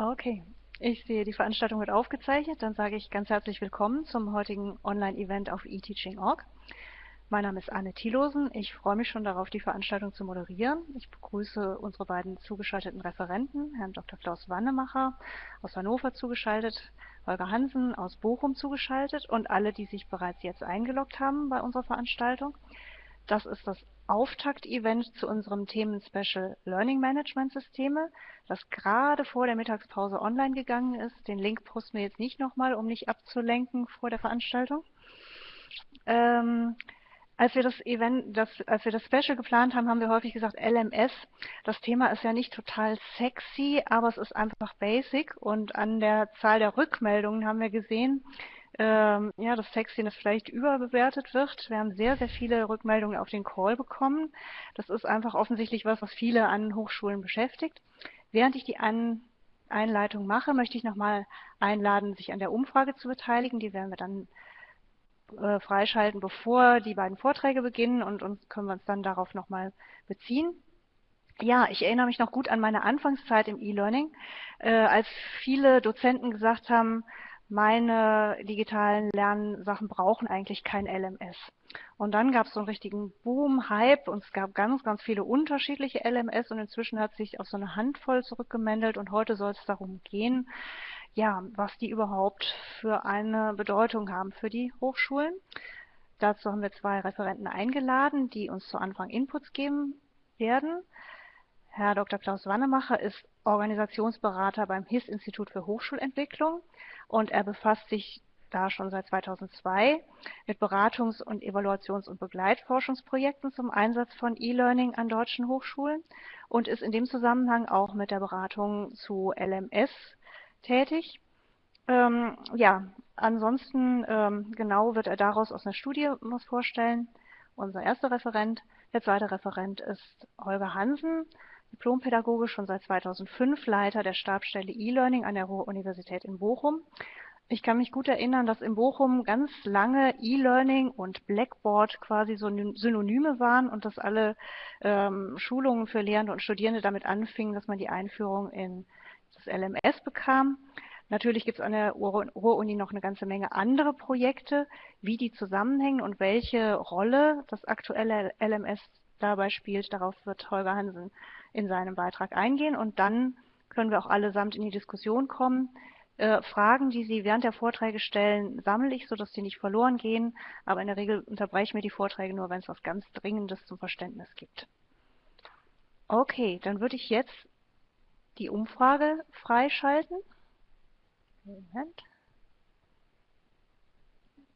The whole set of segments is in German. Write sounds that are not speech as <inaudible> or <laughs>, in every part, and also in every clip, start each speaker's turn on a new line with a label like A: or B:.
A: Okay, ich sehe, die Veranstaltung wird aufgezeichnet. Dann sage ich ganz herzlich willkommen zum heutigen Online-Event auf eTeaching.org. Mein Name ist Anne Thielosen. Ich freue mich schon darauf, die Veranstaltung zu moderieren. Ich begrüße unsere beiden zugeschalteten Referenten, Herrn Dr. Klaus Wannemacher aus Hannover zugeschaltet, Holger Hansen aus Bochum zugeschaltet und alle, die sich bereits jetzt eingeloggt haben bei unserer Veranstaltung. Das ist das Auftakt-Event zu unserem Themen-Special Learning Management Systeme, das gerade vor der Mittagspause online gegangen ist. Den Link posten wir jetzt nicht nochmal, um nicht abzulenken vor der Veranstaltung. Ähm, als wir das Event, das, als wir das Special geplant haben, haben wir häufig gesagt LMS. Das Thema ist ja nicht total sexy, aber es ist einfach basic und an der Zahl der Rückmeldungen haben wir gesehen, ähm, ja, dass Sexiness vielleicht überbewertet wird. Wir haben sehr, sehr viele Rückmeldungen auf den Call bekommen. Das ist einfach offensichtlich was, was viele an Hochschulen beschäftigt. Während ich die an Einleitung mache, möchte ich nochmal einladen, sich an der Umfrage zu beteiligen. Die werden wir dann äh, freischalten, bevor die beiden Vorträge beginnen und uns können wir uns dann darauf nochmal beziehen. Ja, ich erinnere mich noch gut an meine Anfangszeit im E-Learning, äh, als viele Dozenten gesagt haben, meine digitalen Lernsachen brauchen eigentlich kein LMS. Und dann gab es so einen richtigen Boom, Hype und es gab ganz, ganz viele unterschiedliche LMS und inzwischen hat sich auf so eine Handvoll zurückgemeldet und heute soll es darum gehen, ja, was die überhaupt für eine Bedeutung haben für die Hochschulen. Dazu haben wir zwei Referenten eingeladen, die uns zu Anfang Inputs geben werden. Herr Dr. Klaus Wannemacher ist Organisationsberater beim HIS-Institut für Hochschulentwicklung und er befasst sich da schon seit 2002 mit Beratungs- und Evaluations- und Begleitforschungsprojekten zum Einsatz von E-Learning an deutschen Hochschulen und ist in dem Zusammenhang auch mit der Beratung zu LMS tätig. Ähm, ja, ansonsten ähm, genau wird er daraus aus einer Studie was vorstellen. Unser erster Referent. Der zweite Referent ist Holger Hansen, Diplompädagoge schon seit 2005, Leiter der Stabsstelle E-Learning an der Ruhr-Universität in Bochum. Ich kann mich gut erinnern, dass in Bochum ganz lange E-Learning und Blackboard quasi so Synonyme waren und dass alle ähm, Schulungen für Lehrende und Studierende damit anfingen, dass man die Einführung in das LMS bekam. Natürlich gibt es an der Ruhr-Uni noch eine ganze Menge andere Projekte, wie die zusammenhängen und welche Rolle das aktuelle LMS dabei spielt. Darauf wird Holger Hansen in seinem Beitrag eingehen und dann können wir auch allesamt in die Diskussion kommen. Äh, Fragen, die Sie während der Vorträge stellen, sammle ich, sodass sie nicht verloren gehen, aber in der Regel unterbreche ich mir die Vorträge nur, wenn es was ganz Dringendes zum Verständnis gibt. Okay, dann würde ich jetzt die Umfrage freischalten. Moment.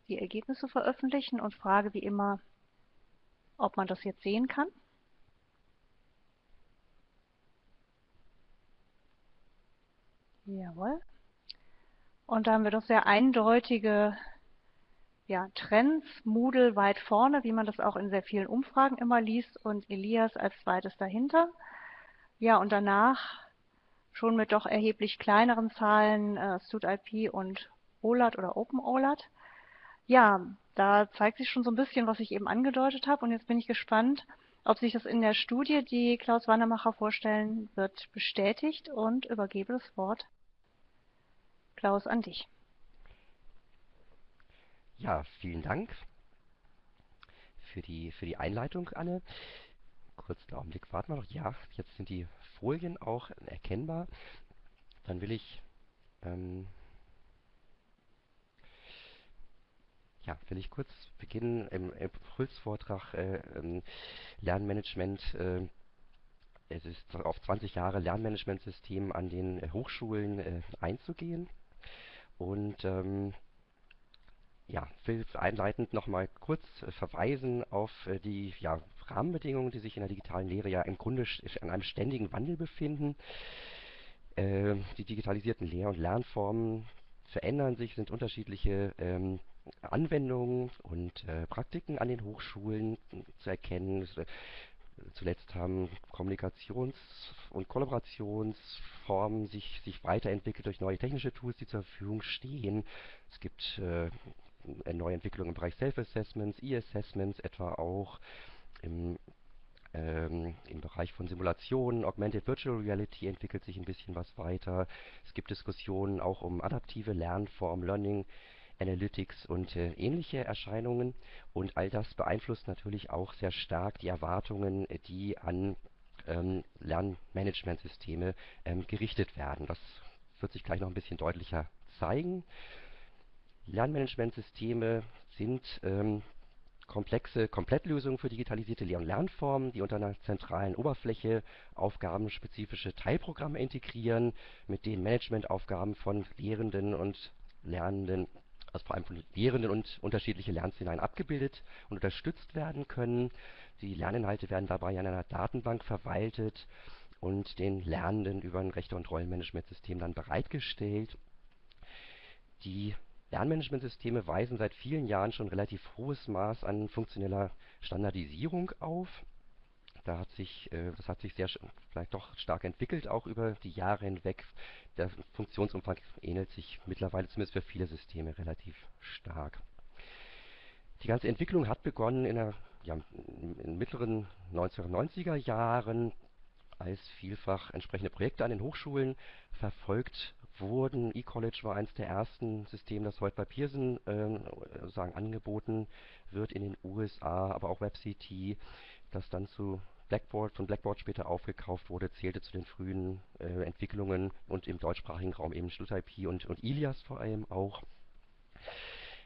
A: Die Ergebnisse veröffentlichen und frage wie immer, ob man das jetzt sehen kann. Jawohl. Und da haben wir doch sehr eindeutige ja, Trends, Moodle weit vorne, wie man das auch in sehr vielen Umfragen immer liest und Elias als zweites dahinter. Ja, und danach schon mit doch erheblich kleineren Zahlen äh, StudIP und OLAT oder OpenOLAT. Ja, da zeigt sich schon so ein bisschen, was ich eben angedeutet habe. Und jetzt bin ich gespannt, ob sich das in der Studie, die Klaus Wandermacher vorstellen wird, bestätigt und übergebe das Wort Klaus an dich.
B: Ja, vielen Dank für die, für die Einleitung, Anne. Kurzen Augenblick, warten wir noch. Ja, jetzt sind die Folien auch erkennbar. Dann will ich ähm, Ja, will ich kurz beginnen im Impulsvortrag äh, ähm, Lernmanagement. Äh, es ist auf 20 Jahre Lernmanagementsystem an den Hochschulen äh, einzugehen. Und ähm, ja, will einleitend nochmal kurz äh, verweisen auf äh, die ja, Rahmenbedingungen, die sich in der digitalen Lehre ja im Grunde an einem ständigen Wandel befinden. die digitalisierten Lehr- und Lernformen verändern sich, sind unterschiedliche ähm, Anwendungen und äh, Praktiken an den Hochschulen zu erkennen. Äh, zuletzt haben Kommunikations- und Kollaborationsformen sich, sich weiterentwickelt durch neue technische Tools, die zur Verfügung stehen. Es gibt äh, neue Entwicklungen im Bereich Self-Assessments, E-Assessments etwa auch. Im Ähm, Im Bereich von Simulationen, Augmented Virtual Reality entwickelt sich ein bisschen was weiter. Es gibt Diskussionen auch um adaptive Lernformen, Learning Analytics und äh, ähnliche Erscheinungen. Und all das beeinflusst natürlich auch sehr stark die Erwartungen, die an ähm, Lernmanagementsysteme ähm, gerichtet werden. Das wird sich gleich noch ein bisschen deutlicher zeigen. Lernmanagementsysteme sind ähm, komplexe Komplettlösungen für digitalisierte Lehr- und Lernformen, die unter einer zentralen Oberfläche aufgabenspezifische Teilprogramme integrieren, mit denen Managementaufgaben von Lehrenden und Lernenden, also vor allem von Lehrenden und unterschiedliche Lernszenarien abgebildet und unterstützt werden können. Die Lerninhalte werden dabei in einer Datenbank verwaltet und den Lernenden über ein Rechte- und Rollenmanagementsystem dann bereitgestellt. Die Lernmanagementsysteme weisen seit vielen Jahren schon relativ hohes Maß an funktioneller Standardisierung auf. Da hat sich, äh, das hat sich sehr vielleicht doch stark entwickelt, auch über die Jahre hinweg. Der Funktionsumfang ähnelt sich mittlerweile zumindest für viele Systeme relativ stark. Die ganze Entwicklung hat begonnen in, der, ja, in den mittleren 1990er Jahren, als vielfach entsprechende Projekte an den Hochschulen verfolgt wurden. eCollege war eines der ersten Systeme, das heute bei Pearson äh, sagen, angeboten wird in den USA, aber auch WebCT, das dann zu Blackboard, von Blackboard später aufgekauft wurde, zählte zu den frühen äh, Entwicklungen und im deutschsprachigen Raum eben SchulIP und, und Ilias vor allem auch.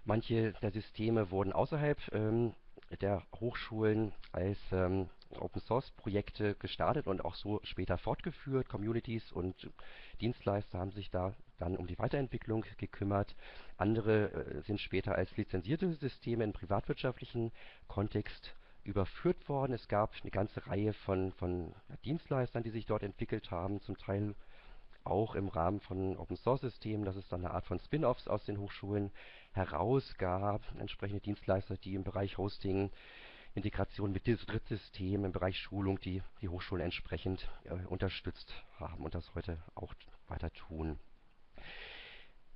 B: Manche der Systeme wurden außerhalb ähm, der Hochschulen als ähm, Open-Source-Projekte gestartet und auch so später fortgeführt. Communities und Dienstleister haben sich da dann um die Weiterentwicklung gekümmert. Andere äh, sind später als lizenzierte Systeme im privatwirtschaftlichen Kontext überführt worden. Es gab eine ganze Reihe von, von Dienstleistern, die sich dort entwickelt haben, zum Teil auch im Rahmen von Open-Source-Systemen, dass es dann eine Art von Spin-offs aus den Hochschulen herausgab, entsprechende Dienstleister, die im Bereich Hosting Integration mit Drittsystemen im Bereich Schulung, die die Hochschulen entsprechend äh, unterstützt haben und das heute auch weiter tun.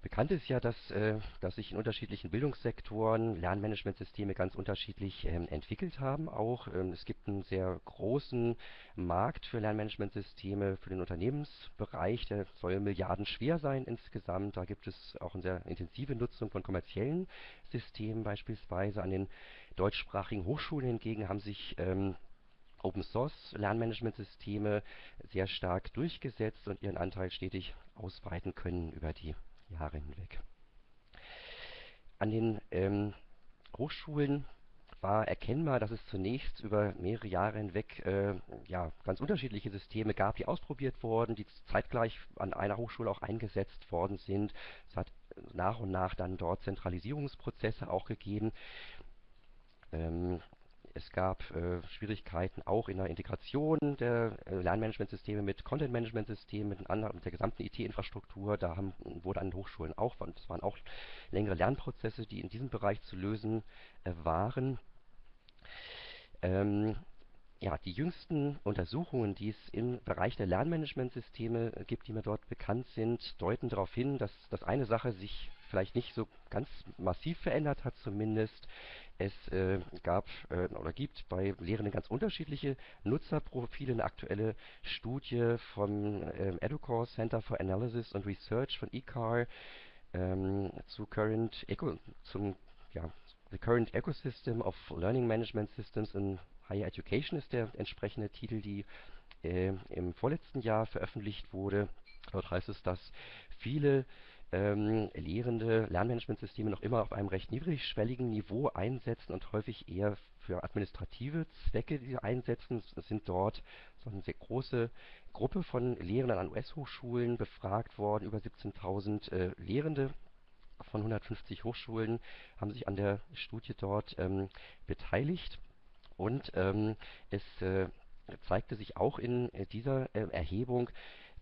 B: Bekannt ist ja, dass, äh, dass sich in unterschiedlichen Bildungssektoren Lernmanagementsysteme ganz unterschiedlich ähm, entwickelt haben. Auch ähm, es gibt einen sehr großen Markt für Lernmanagementsysteme für den Unternehmensbereich. Der soll Milliarden schwer sein insgesamt. Da gibt es auch eine sehr intensive Nutzung von kommerziellen Systemen beispielsweise an den deutschsprachigen Hochschulen hingegen haben sich ähm, Open-Source-Lernmanagementsysteme sehr stark durchgesetzt und ihren Anteil stetig ausweiten können über die Jahre hinweg. An den ähm, Hochschulen war erkennbar, dass es zunächst über mehrere Jahre hinweg äh, ja, ganz unterschiedliche Systeme gab, die ausprobiert wurden, die zeitgleich an einer Hochschule auch eingesetzt worden sind. Es hat nach und nach dann dort Zentralisierungsprozesse auch gegeben. Ähm, es gab äh, Schwierigkeiten auch in der Integration der äh, Lernmanagementsysteme mit Content-Management-Systemen, mit, mit der gesamten IT-Infrastruktur. Da haben, wurde an Hochschulen auch, das waren auch längere Lernprozesse, die in diesem Bereich zu lösen äh, waren. Ähm, ja, die jüngsten Untersuchungen, die es im Bereich der Lernmanagementsysteme gibt, die mir dort bekannt sind, deuten darauf hin, dass, dass eine Sache sich vielleicht nicht so ganz massiv verändert hat zumindest. Es äh, gab äh, oder gibt bei Lehrenden ganz unterschiedliche Nutzerprofile. Eine aktuelle Studie vom äh, Educore Center for Analysis and Research von eCar ähm, zu Current Eco, zum ja, The Current Ecosystem of Learning Management Systems in Higher Education ist der entsprechende Titel, die äh, im vorletzten Jahr veröffentlicht wurde. Dort heißt es, dass viele ähm, Lehrende Lernmanagementsysteme noch immer auf einem recht niedrigschwelligen Niveau einsetzen und häufig eher für administrative Zwecke diese einsetzen. Es sind dort so eine sehr große Gruppe von Lehrenden an US-Hochschulen befragt worden, über 17.000 äh, Lehrende von 150 Hochschulen haben sich an der Studie dort ähm, beteiligt und ähm, es äh, zeigte sich auch in äh, dieser äh, Erhebung,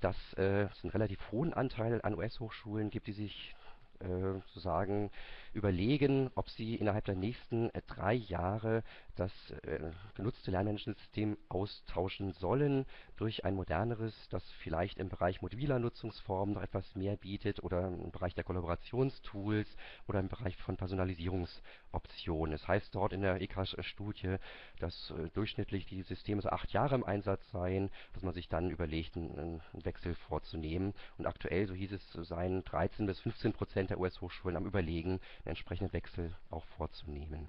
B: dass äh, es einen relativ hohen Anteil an US-Hochschulen gibt, die sich äh, sozusagen überlegen, ob sie innerhalb der nächsten äh, drei Jahre das äh, genutzte Lernmanagementsystem austauschen sollen durch ein moderneres, das vielleicht im Bereich mobiler Nutzungsformen noch etwas mehr bietet oder im Bereich der Kollaborationstools oder im Bereich von Personalisierungsoptionen. Es heißt dort in der EK-Studie, dass äh, durchschnittlich die Systeme so acht Jahre im Einsatz seien, dass man sich dann überlegt, einen, einen Wechsel vorzunehmen. Und aktuell, so hieß es, seien 13 bis 15 Prozent der US-Hochschulen am Überlegen, einen entsprechenden Wechsel auch vorzunehmen.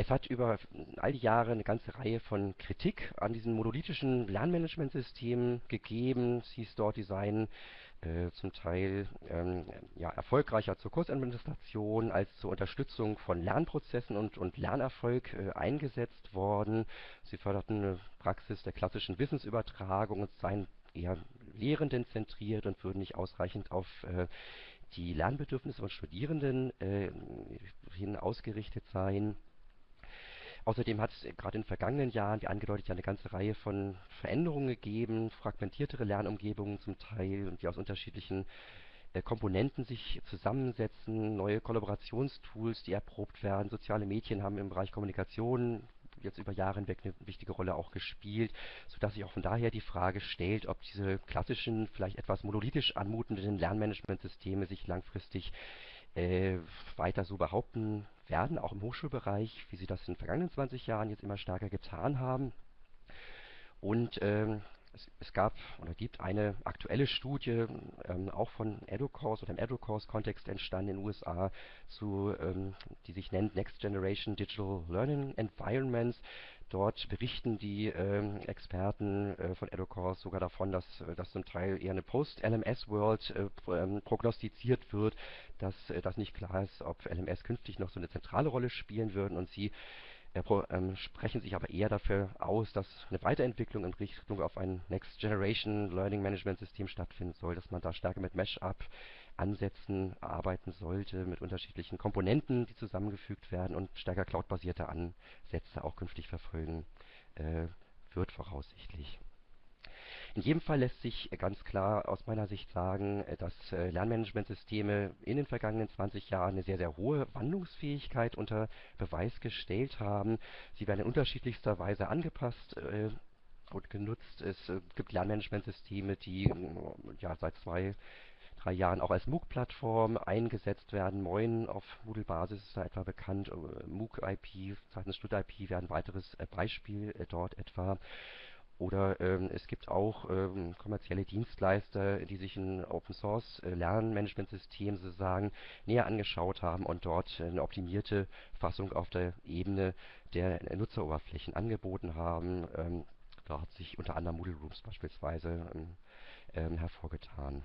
B: Es hat über all die Jahre eine ganze Reihe von Kritik an diesen monolithischen Lernmanagementsystemen gegeben. Es hieß dort, die seien äh, zum Teil ähm, ja, erfolgreicher zur Kursadministration als zur Unterstützung von Lernprozessen und, und Lernerfolg äh, eingesetzt worden. Sie förderten eine Praxis der klassischen Wissensübertragung und seien eher Lehrenden zentriert und würden nicht ausreichend auf äh, die Lernbedürfnisse von Studierenden äh, hin ausgerichtet sein. Außerdem hat es gerade in den vergangenen Jahren, wie angedeutet, ja eine ganze Reihe von Veränderungen gegeben, fragmentiertere Lernumgebungen zum Teil, die aus unterschiedlichen äh, Komponenten sich zusammensetzen, neue Kollaborationstools, die erprobt werden. Soziale Medien haben im Bereich Kommunikation jetzt über Jahre hinweg eine wichtige Rolle auch gespielt, sodass sich auch von daher die Frage stellt, ob diese klassischen, vielleicht etwas monolithisch anmutenden Lernmanagementsysteme sich langfristig äh, weiter so behaupten werden, auch im Hochschulbereich, wie sie das in den vergangenen 20 Jahren jetzt immer stärker getan haben. Und ähm, es, es, gab oder gibt eine aktuelle Studie, ähm, auch von EduCourse oder im EduCourse-Kontext entstanden in den USA, zu, ähm, die sich nennt Next Generation Digital Learning Environments. Dort berichten die ähm, Experten äh, von EduCourse sogar davon, dass, äh, dass zum Teil eher eine Post-LMS-World äh, ähm, prognostiziert wird, dass äh, das nicht klar ist, ob LMS künftig noch so eine zentrale Rolle spielen würden. Und sie äh, ähm, sprechen sich aber eher dafür aus, dass eine Weiterentwicklung in Richtung auf ein Next Generation Learning Management System stattfinden soll, dass man da stärker mit Mesh-Up Ansätzen arbeiten sollte, mit unterschiedlichen Komponenten, die zusammengefügt werden und stärker cloudbasierte Ansätze auch künftig verfolgen äh, wird voraussichtlich. In jedem Fall lässt sich ganz klar aus meiner Sicht sagen, dass äh, Lernmanagementsysteme in den vergangenen 20 Jahren eine sehr, sehr hohe Wandlungsfähigkeit unter Beweis gestellt haben. Sie werden in unterschiedlichster Weise angepasst äh, und genutzt. Es äh, gibt Lernmanagementsysteme, die ja, seit zwei drei Jahren auch als MOOC-Plattform eingesetzt werden. Moin auf Moodle-Basis ist da etwa bekannt. MOOC-IP, Zeitens Stud-IP wäre ein weiteres Beispiel dort etwa. Oder ähm, es gibt auch ähm, kommerzielle Dienstleister, die sich ein Open Source äh, Lernmanagementsystem sozusagen näher angeschaut haben und dort eine optimierte Fassung auf der Ebene der Nutzeroberflächen angeboten haben. Ähm, da hat sich unter anderem Moodle Rooms beispielsweise ähm, ähm, hervorgetan.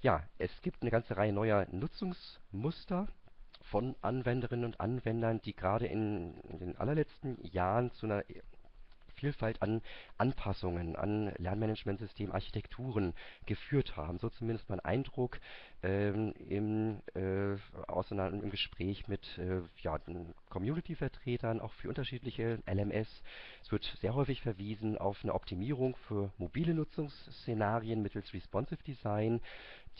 B: Ja, es gibt eine ganze Reihe neuer Nutzungsmuster von Anwenderinnen und Anwendern, die gerade in, in den allerletzten Jahren zu einer Vielfalt an Anpassungen an Lernmanagementsystem-Architekturen geführt haben. So zumindest mein Eindruck ähm, im, äh, im Gespräch mit äh, ja, Community-Vertretern, auch für unterschiedliche LMS. Es wird sehr häufig verwiesen auf eine Optimierung für mobile Nutzungsszenarien mittels Responsive Design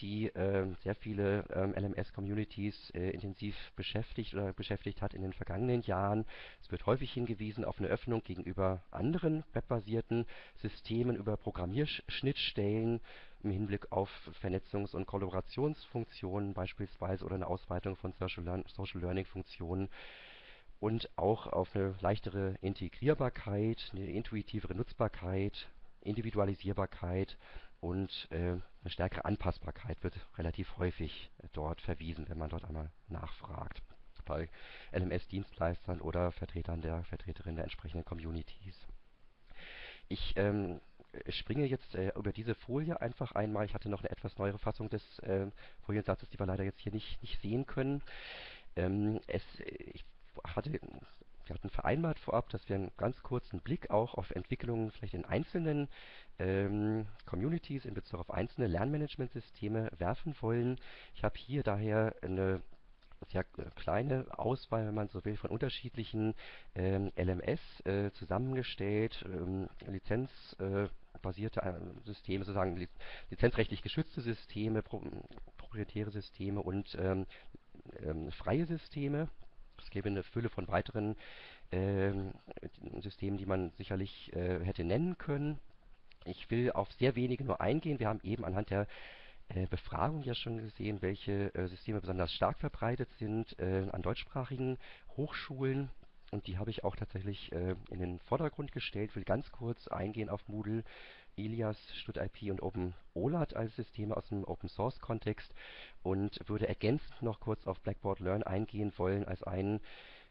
B: die äh, sehr viele ähm, LMS-Communities äh, intensiv beschäftigt oder beschäftigt hat in den vergangenen Jahren. Es wird häufig hingewiesen auf eine Öffnung gegenüber anderen webbasierten Systemen über Programmierschnittstellen im Hinblick auf Vernetzungs- und Kollaborationsfunktionen beispielsweise oder eine Ausweitung von Social Learning-Funktionen und auch auf eine leichtere Integrierbarkeit, eine intuitivere Nutzbarkeit, Individualisierbarkeit und äh, eine stärkere Anpassbarkeit wird relativ häufig dort verwiesen, wenn man dort einmal nachfragt bei LMS-Dienstleistern oder Vertretern der Vertreterinnen der entsprechenden Communities. Ich ähm, springe jetzt äh, über diese Folie einfach einmal. Ich hatte noch eine etwas neuere Fassung des äh, Foliensatzes, die wir leider jetzt hier nicht, nicht sehen können. Ähm, es, ich hatte wir hatten vereinbart vorab, dass wir einen ganz kurzen Blick auch auf Entwicklungen vielleicht in einzelnen ähm, Communities in Bezug auf einzelne Lernmanagementsysteme werfen wollen. Ich habe hier daher eine sehr kleine Auswahl, wenn man so will, von unterschiedlichen ähm, LMS äh, zusammengestellt, ähm, lizenzbasierte äh, Systeme, sozusagen li lizenzrechtlich geschützte Systeme, pro proprietäre Systeme und ähm, ähm, freie Systeme Es gäbe eine Fülle von weiteren ähm, Systemen, die man sicherlich äh, hätte nennen können. Ich will auf sehr wenige nur eingehen. Wir haben eben anhand der äh, Befragung ja schon gesehen, welche äh, Systeme besonders stark verbreitet sind äh, an deutschsprachigen Hochschulen. Und die habe ich auch tatsächlich äh, in den Vordergrund gestellt. will ganz kurz eingehen auf Moodle, Ilias, StudIP und OpenOLAT als Systeme aus dem Open-Source-Kontext und würde ergänzend noch kurz auf Blackboard Learn eingehen wollen als ein äh,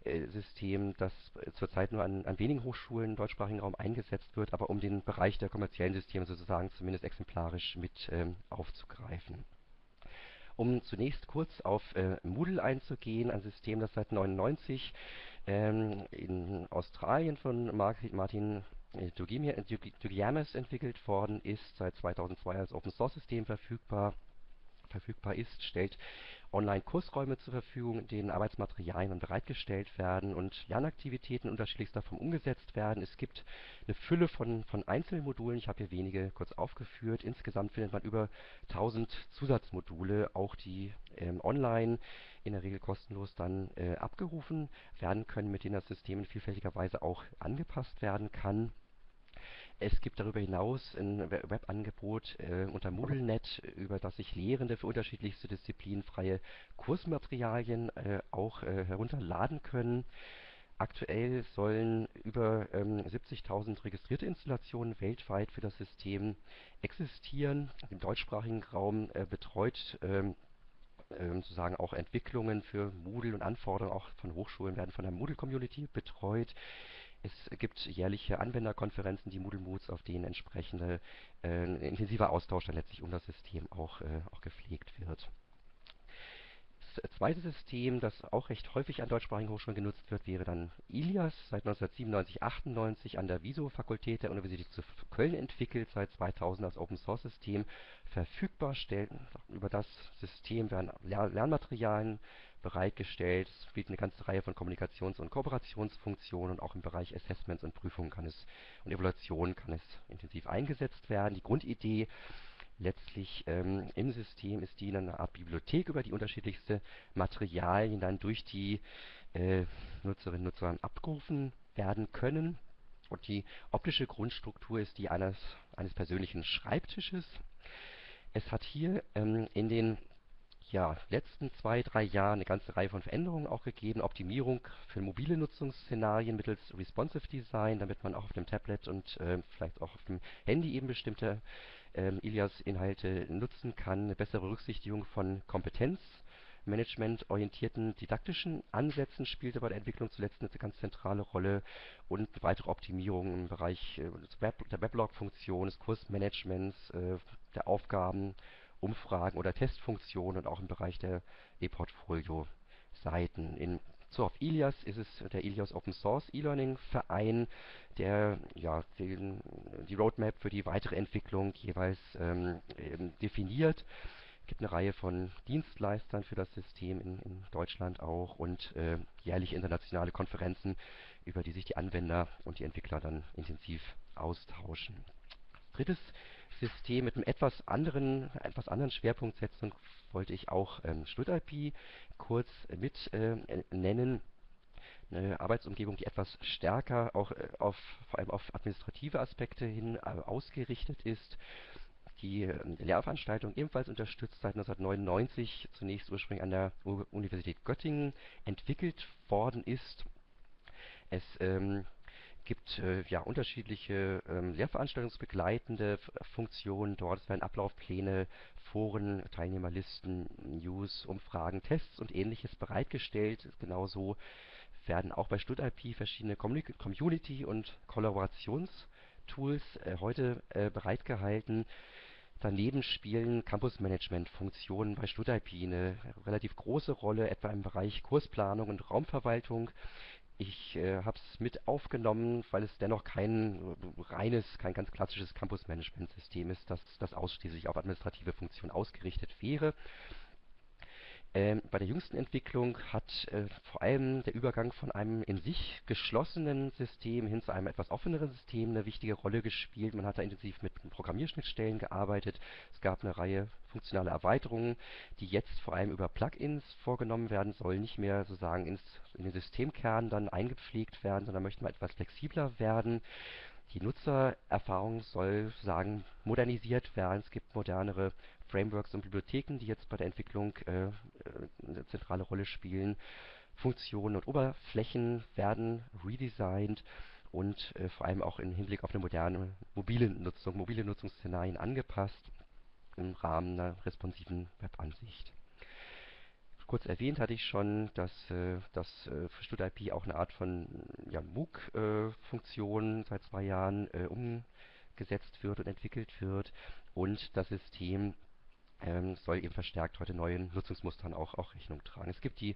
B: System, das zurzeit nur an, an wenigen Hochschulen im deutschsprachigen Raum eingesetzt wird, aber um den Bereich der kommerziellen Systeme sozusagen zumindest exemplarisch mit ähm, aufzugreifen. Um zunächst kurz auf äh, Moodle einzugehen, ein System, das seit 1999 ähm, in Australien von Martin äh, Dugiames entwickelt worden ist, seit 2002 als Open-Source-System verfügbar verfügbar ist, stellt Online-Kursräume zur Verfügung, in denen Arbeitsmaterialien bereitgestellt werden und Lernaktivitäten unterschiedlichster Form umgesetzt werden. Es gibt eine Fülle von, von Einzelmodulen, ich habe hier wenige kurz aufgeführt. Insgesamt findet man über 1000 Zusatzmodule, auch die ähm, online in der Regel kostenlos dann äh, abgerufen werden können, mit denen das System in vielfältiger Weise auch angepasst werden kann. Es gibt darüber hinaus ein Webangebot äh, unter MoodleNet, über das sich Lehrende für unterschiedlichste Disziplinen freie Kursmaterialien äh, auch äh, herunterladen können. Aktuell sollen über ähm, 70.000 registrierte Installationen weltweit für das System existieren. Im deutschsprachigen Raum äh, betreut ähm, ähm, sozusagen auch Entwicklungen für Moodle und Anforderungen auch von Hochschulen werden von der Moodle-Community betreut. Es gibt jährliche Anwenderkonferenzen, die Moodle Moods, auf denen entsprechende äh, intensiver Austausch dann letztlich um das System auch, äh, auch gepflegt wird. Das zweite System, das auch recht häufig an deutschsprachigen Hochschulen genutzt wird, wäre dann Ilias, seit 1997 98 an der Wieso-Fakultät der Universität zu Köln entwickelt, seit 2000 als Open-Source-System verfügbar. Über das System werden Lernmaterialien bereitgestellt. Es bietet eine ganze Reihe von Kommunikations- und Kooperationsfunktionen und auch im Bereich Assessments und Prüfungen kann es und Evaluation kann es intensiv eingesetzt werden. Die Grundidee letztlich ähm, im System ist die eine Art Bibliothek, über die unterschiedlichste Materialien dann durch die äh, Nutzerinnen und Nutzer abgerufen werden können. Und die optische Grundstruktur ist die eines, eines persönlichen Schreibtisches. Es hat hier ähm, in den ja, letzten zwei, drei Jahren eine ganze Reihe von Veränderungen auch gegeben. Optimierung für mobile Nutzungsszenarien mittels Responsive Design, damit man auch auf dem Tablet und äh, vielleicht auch auf dem Handy eben bestimmte ähm, Ilias-Inhalte nutzen kann. Eine bessere Berücksichtigung von Kompetenzmanagement-orientierten didaktischen Ansätzen spielte bei der Entwicklung zuletzt eine ganz zentrale Rolle und weitere Optimierungen im Bereich äh, der Weblog-Funktion, des Kursmanagements, äh, der Aufgaben Umfragen oder Testfunktionen und auch im Bereich der E-Portfolio-Seiten. In so, auf Ilias ist es der Ilias Open Source E-Learning Verein, der ja, den, die Roadmap für die weitere Entwicklung jeweils ähm, definiert. Es gibt eine Reihe von Dienstleistern für das System in, in Deutschland auch und äh, jährlich internationale Konferenzen, über die sich die Anwender und die Entwickler dann intensiv austauschen. Drittes System mit einem etwas anderen, etwas anderen Schwerpunktsetzung wollte ich auch ähm, StudIP kurz mit äh, nennen. Eine Arbeitsumgebung, die etwas stärker auch äh, auf, vor allem auf administrative Aspekte hin äh, ausgerichtet ist. Die äh, Lehrveranstaltung ebenfalls unterstützt seit 1999, zunächst ursprünglich an der U Universität Göttingen entwickelt worden ist. Es ähm, gibt äh, ja unterschiedliche ähm, lehrveranstaltungsbegleitende Funktionen dort. Es werden Ablaufpläne, Foren, Teilnehmerlisten, News, Umfragen, Tests und ähnliches bereitgestellt. Genauso werden auch bei StudIP verschiedene Community- und Kollaborationstools äh, heute äh, bereitgehalten. Daneben spielen Campus-Management-Funktionen bei StudIP eine relativ große Rolle, etwa im Bereich Kursplanung und Raumverwaltung. Ich äh, habe es mit aufgenommen, weil es dennoch kein reines, kein ganz klassisches Campus-Management-System ist, das, das ausschließlich auf administrative Funktionen ausgerichtet wäre. Ähm, bei der jüngsten Entwicklung hat äh, vor allem der Übergang von einem in sich geschlossenen System hin zu einem etwas offeneren System eine wichtige Rolle gespielt. Man hat da intensiv mit Programmierschnittstellen gearbeitet. Es gab eine Reihe funktionaler Erweiterungen, die jetzt vor allem über Plugins vorgenommen werden sollen, nicht mehr sozusagen ins, in den Systemkern dann eingepflegt werden, sondern möchten wir etwas flexibler werden. Die Nutzererfahrung soll sagen modernisiert werden. Es gibt modernere Frameworks und Bibliotheken, die jetzt bei der Entwicklung äh, eine zentrale Rolle spielen. Funktionen und Oberflächen werden redesigned und äh, vor allem auch im Hinblick auf eine moderne mobile Nutzung, mobile Nutzungsszenarien angepasst im Rahmen einer responsiven Webansicht. Kurz erwähnt hatte ich schon, dass, äh, dass äh, StudIP auch eine Art von ja, MOOC-Funktion seit zwei Jahren äh, umgesetzt wird und entwickelt wird und das System ähm, soll eben verstärkt heute neuen Nutzungsmustern auch, auch Rechnung tragen. Es gibt die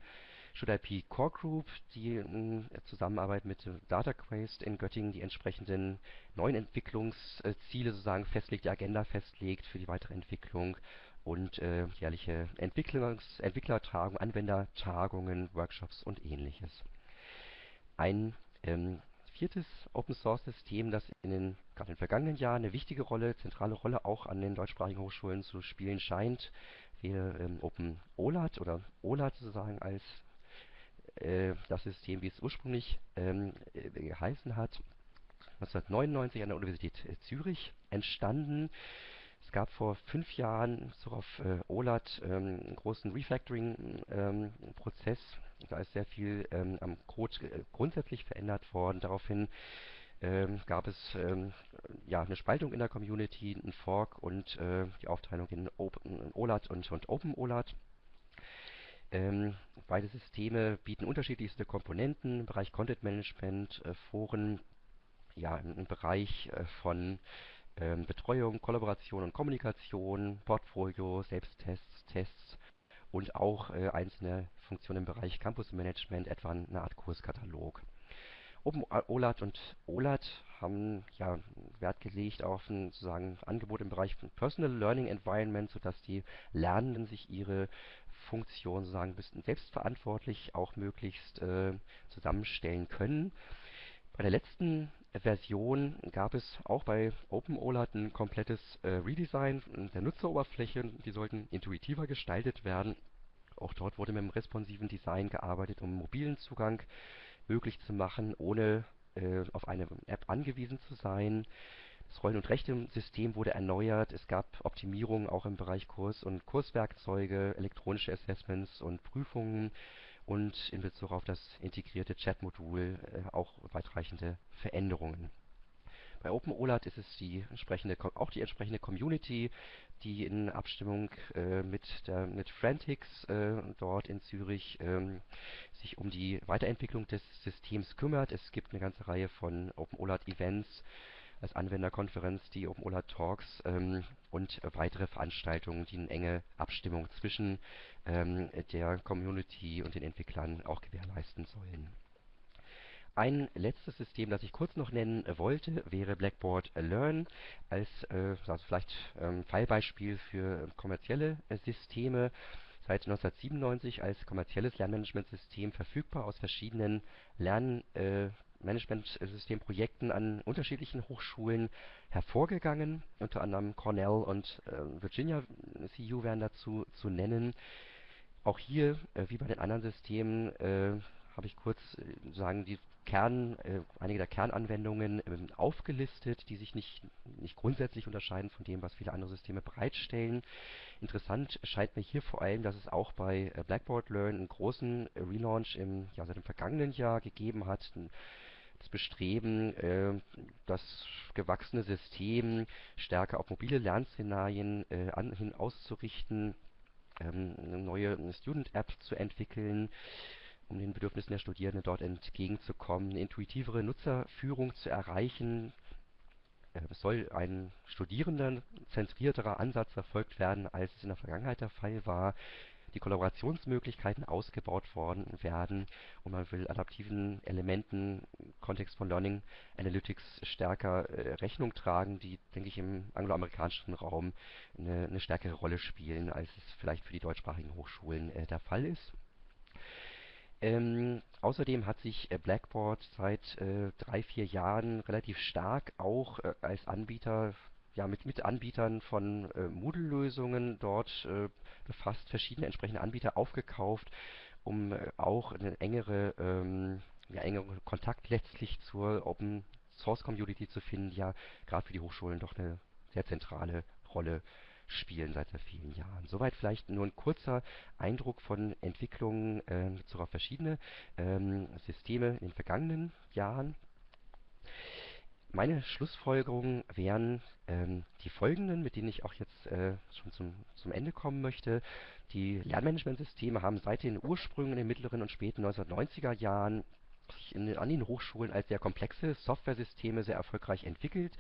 B: ShouldIP Core Group, die in Zusammenarbeit mit DataQuest in Göttingen die entsprechenden neuen Entwicklungsziele sozusagen festlegt, die Agenda festlegt für die weitere Entwicklung und äh, jährliche Entwicklungs Entwicklertagungen, Anwendertagungen, Workshops und ähnliches. Ein ähm, viertes Open-Source-System, das in den, gerade in den vergangenen Jahren eine wichtige Rolle, zentrale Rolle auch an den deutschsprachigen Hochschulen zu spielen scheint, wäre ähm, OpenOLAT oder OLAT sozusagen als äh, das System, wie es ursprünglich ähm, äh, geheißen hat. 1999 an der Universität Zürich entstanden. Es gab vor fünf Jahren so auf äh, OLAT ähm, einen großen Refactoring-Prozess. Ähm, da ist sehr viel ähm, am Code äh, grundsätzlich verändert worden. Daraufhin ähm, gab es ähm, ja eine Spaltung in der Community, einen Fork und äh, die Aufteilung in, Open, OLAT und, und OpenOLAT. Ähm, beide Systeme bieten unterschiedlichste Komponenten im Bereich Content Management, äh, Foren, ja, im, im Bereich äh, von ähm, Betreuung, Kollaboration und Kommunikation, Portfolio, Selbsttests, Tests und auch äh, einzelne Funktionen im Bereich Campus Management, etwa eine Art Kurskatalog. OpenOLAT und OLAT haben ja Wert gelegt auf ein sozusagen Angebot im Bereich von Personal Learning Environment, sodass die Lernenden sich ihre Funktion sozusagen selbstverantwortlich auch möglichst äh, zusammenstellen können. Bei der letzten Version gab es auch bei OpenOLAT ein komplettes äh, Redesign der Nutzeroberfläche. Die sollten intuitiver gestaltet werden. Auch dort wurde mit dem responsiven Design gearbeitet, um mobilen Zugang möglich zu machen, ohne äh, auf eine App angewiesen zu sein. Das Rollen- und Rechte-System wurde erneuert. Es gab Optimierungen auch im Bereich Kurs- und Kurswerkzeuge, elektronische Assessments und Prüfungen und in Bezug auf das integrierte Chat-Modul äh, auch weitreichende Veränderungen. Bei OpenOLAT ist es die entsprechende, auch die entsprechende Community, die in Abstimmung äh, mit, der, mit Frantics äh, dort in Zürich ähm, sich um die Weiterentwicklung des Systems kümmert. Es gibt eine ganze Reihe von OpenOLAT-Events als Anwenderkonferenz, die OpenOLAT Talks ähm, und weitere Veranstaltungen, die eine enge Abstimmung zwischen ähm, der Community und den Entwicklern auch gewährleisten sollen. Ein letztes System, das ich kurz noch nennen wollte, wäre Blackboard Learn als äh, also vielleicht ähm, Fallbeispiel für kommerzielle äh, Systeme. Seit 1997 als kommerzielles Lernmanagementsystem verfügbar aus verschiedenen Lern äh, Managementsystemprojekten an unterschiedlichen Hochschulen hervorgegangen. Unter anderem Cornell und äh, Virginia CU wären dazu zu nennen. Auch hier, äh, wie bei den anderen Systemen, äh, habe ich kurz äh, sagen die Kern, äh, einige der Kernanwendungen ähm, aufgelistet, die sich nicht, nicht grundsätzlich unterscheiden von dem, was viele andere Systeme bereitstellen. Interessant scheint mir hier vor allem, dass es auch bei äh, Blackboard Learn einen großen Relaunch im, ja, seit dem vergangenen Jahr gegeben hat. Das Bestreben, äh, das gewachsene System stärker auf mobile Lernszenarien äh, an, hin auszurichten, ähm, eine neue Student-App zu entwickeln, um den Bedürfnissen der Studierenden dort entgegenzukommen, eine intuitivere Nutzerführung zu erreichen. Äh, es soll ein studierendenzentrierterer Ansatz verfolgt werden, als es in der Vergangenheit der Fall war. Die Kollaborationsmöglichkeiten ausgebaut worden werden und man will adaptiven Elementen im Kontext von Learning Analytics stärker äh, Rechnung tragen, die, denke ich, im angloamerikanischen Raum eine, eine stärkere Rolle spielen, als es vielleicht für die deutschsprachigen Hochschulen äh, der Fall ist. Ähm, außerdem hat sich äh, Blackboard seit äh, drei, vier Jahren relativ stark auch äh, als Anbieter ja, mit, mit Anbietern von äh, Moodle-Lösungen dort äh, befasst, verschiedene entsprechende Anbieter aufgekauft, um äh, auch eine engere, ähm, ja, engere Kontakt letztlich zur Open Source Community zu finden, die ja gerade für die Hochschulen doch eine sehr zentrale Rolle spielen seit sehr vielen Jahren. Soweit vielleicht nur ein kurzer Eindruck von Entwicklungen äh, auf verschiedene ähm, Systeme in den vergangenen Jahren. Meine Schlussfolgerungen wären ähm, die folgenden, mit denen ich auch jetzt äh, schon zum, zum Ende kommen möchte. Die Lernmanagementsysteme haben seit den Ursprüngen in den mittleren und späten 1990er Jahren sich in, an den Hochschulen als sehr komplexe Softwaresysteme sehr erfolgreich entwickelt,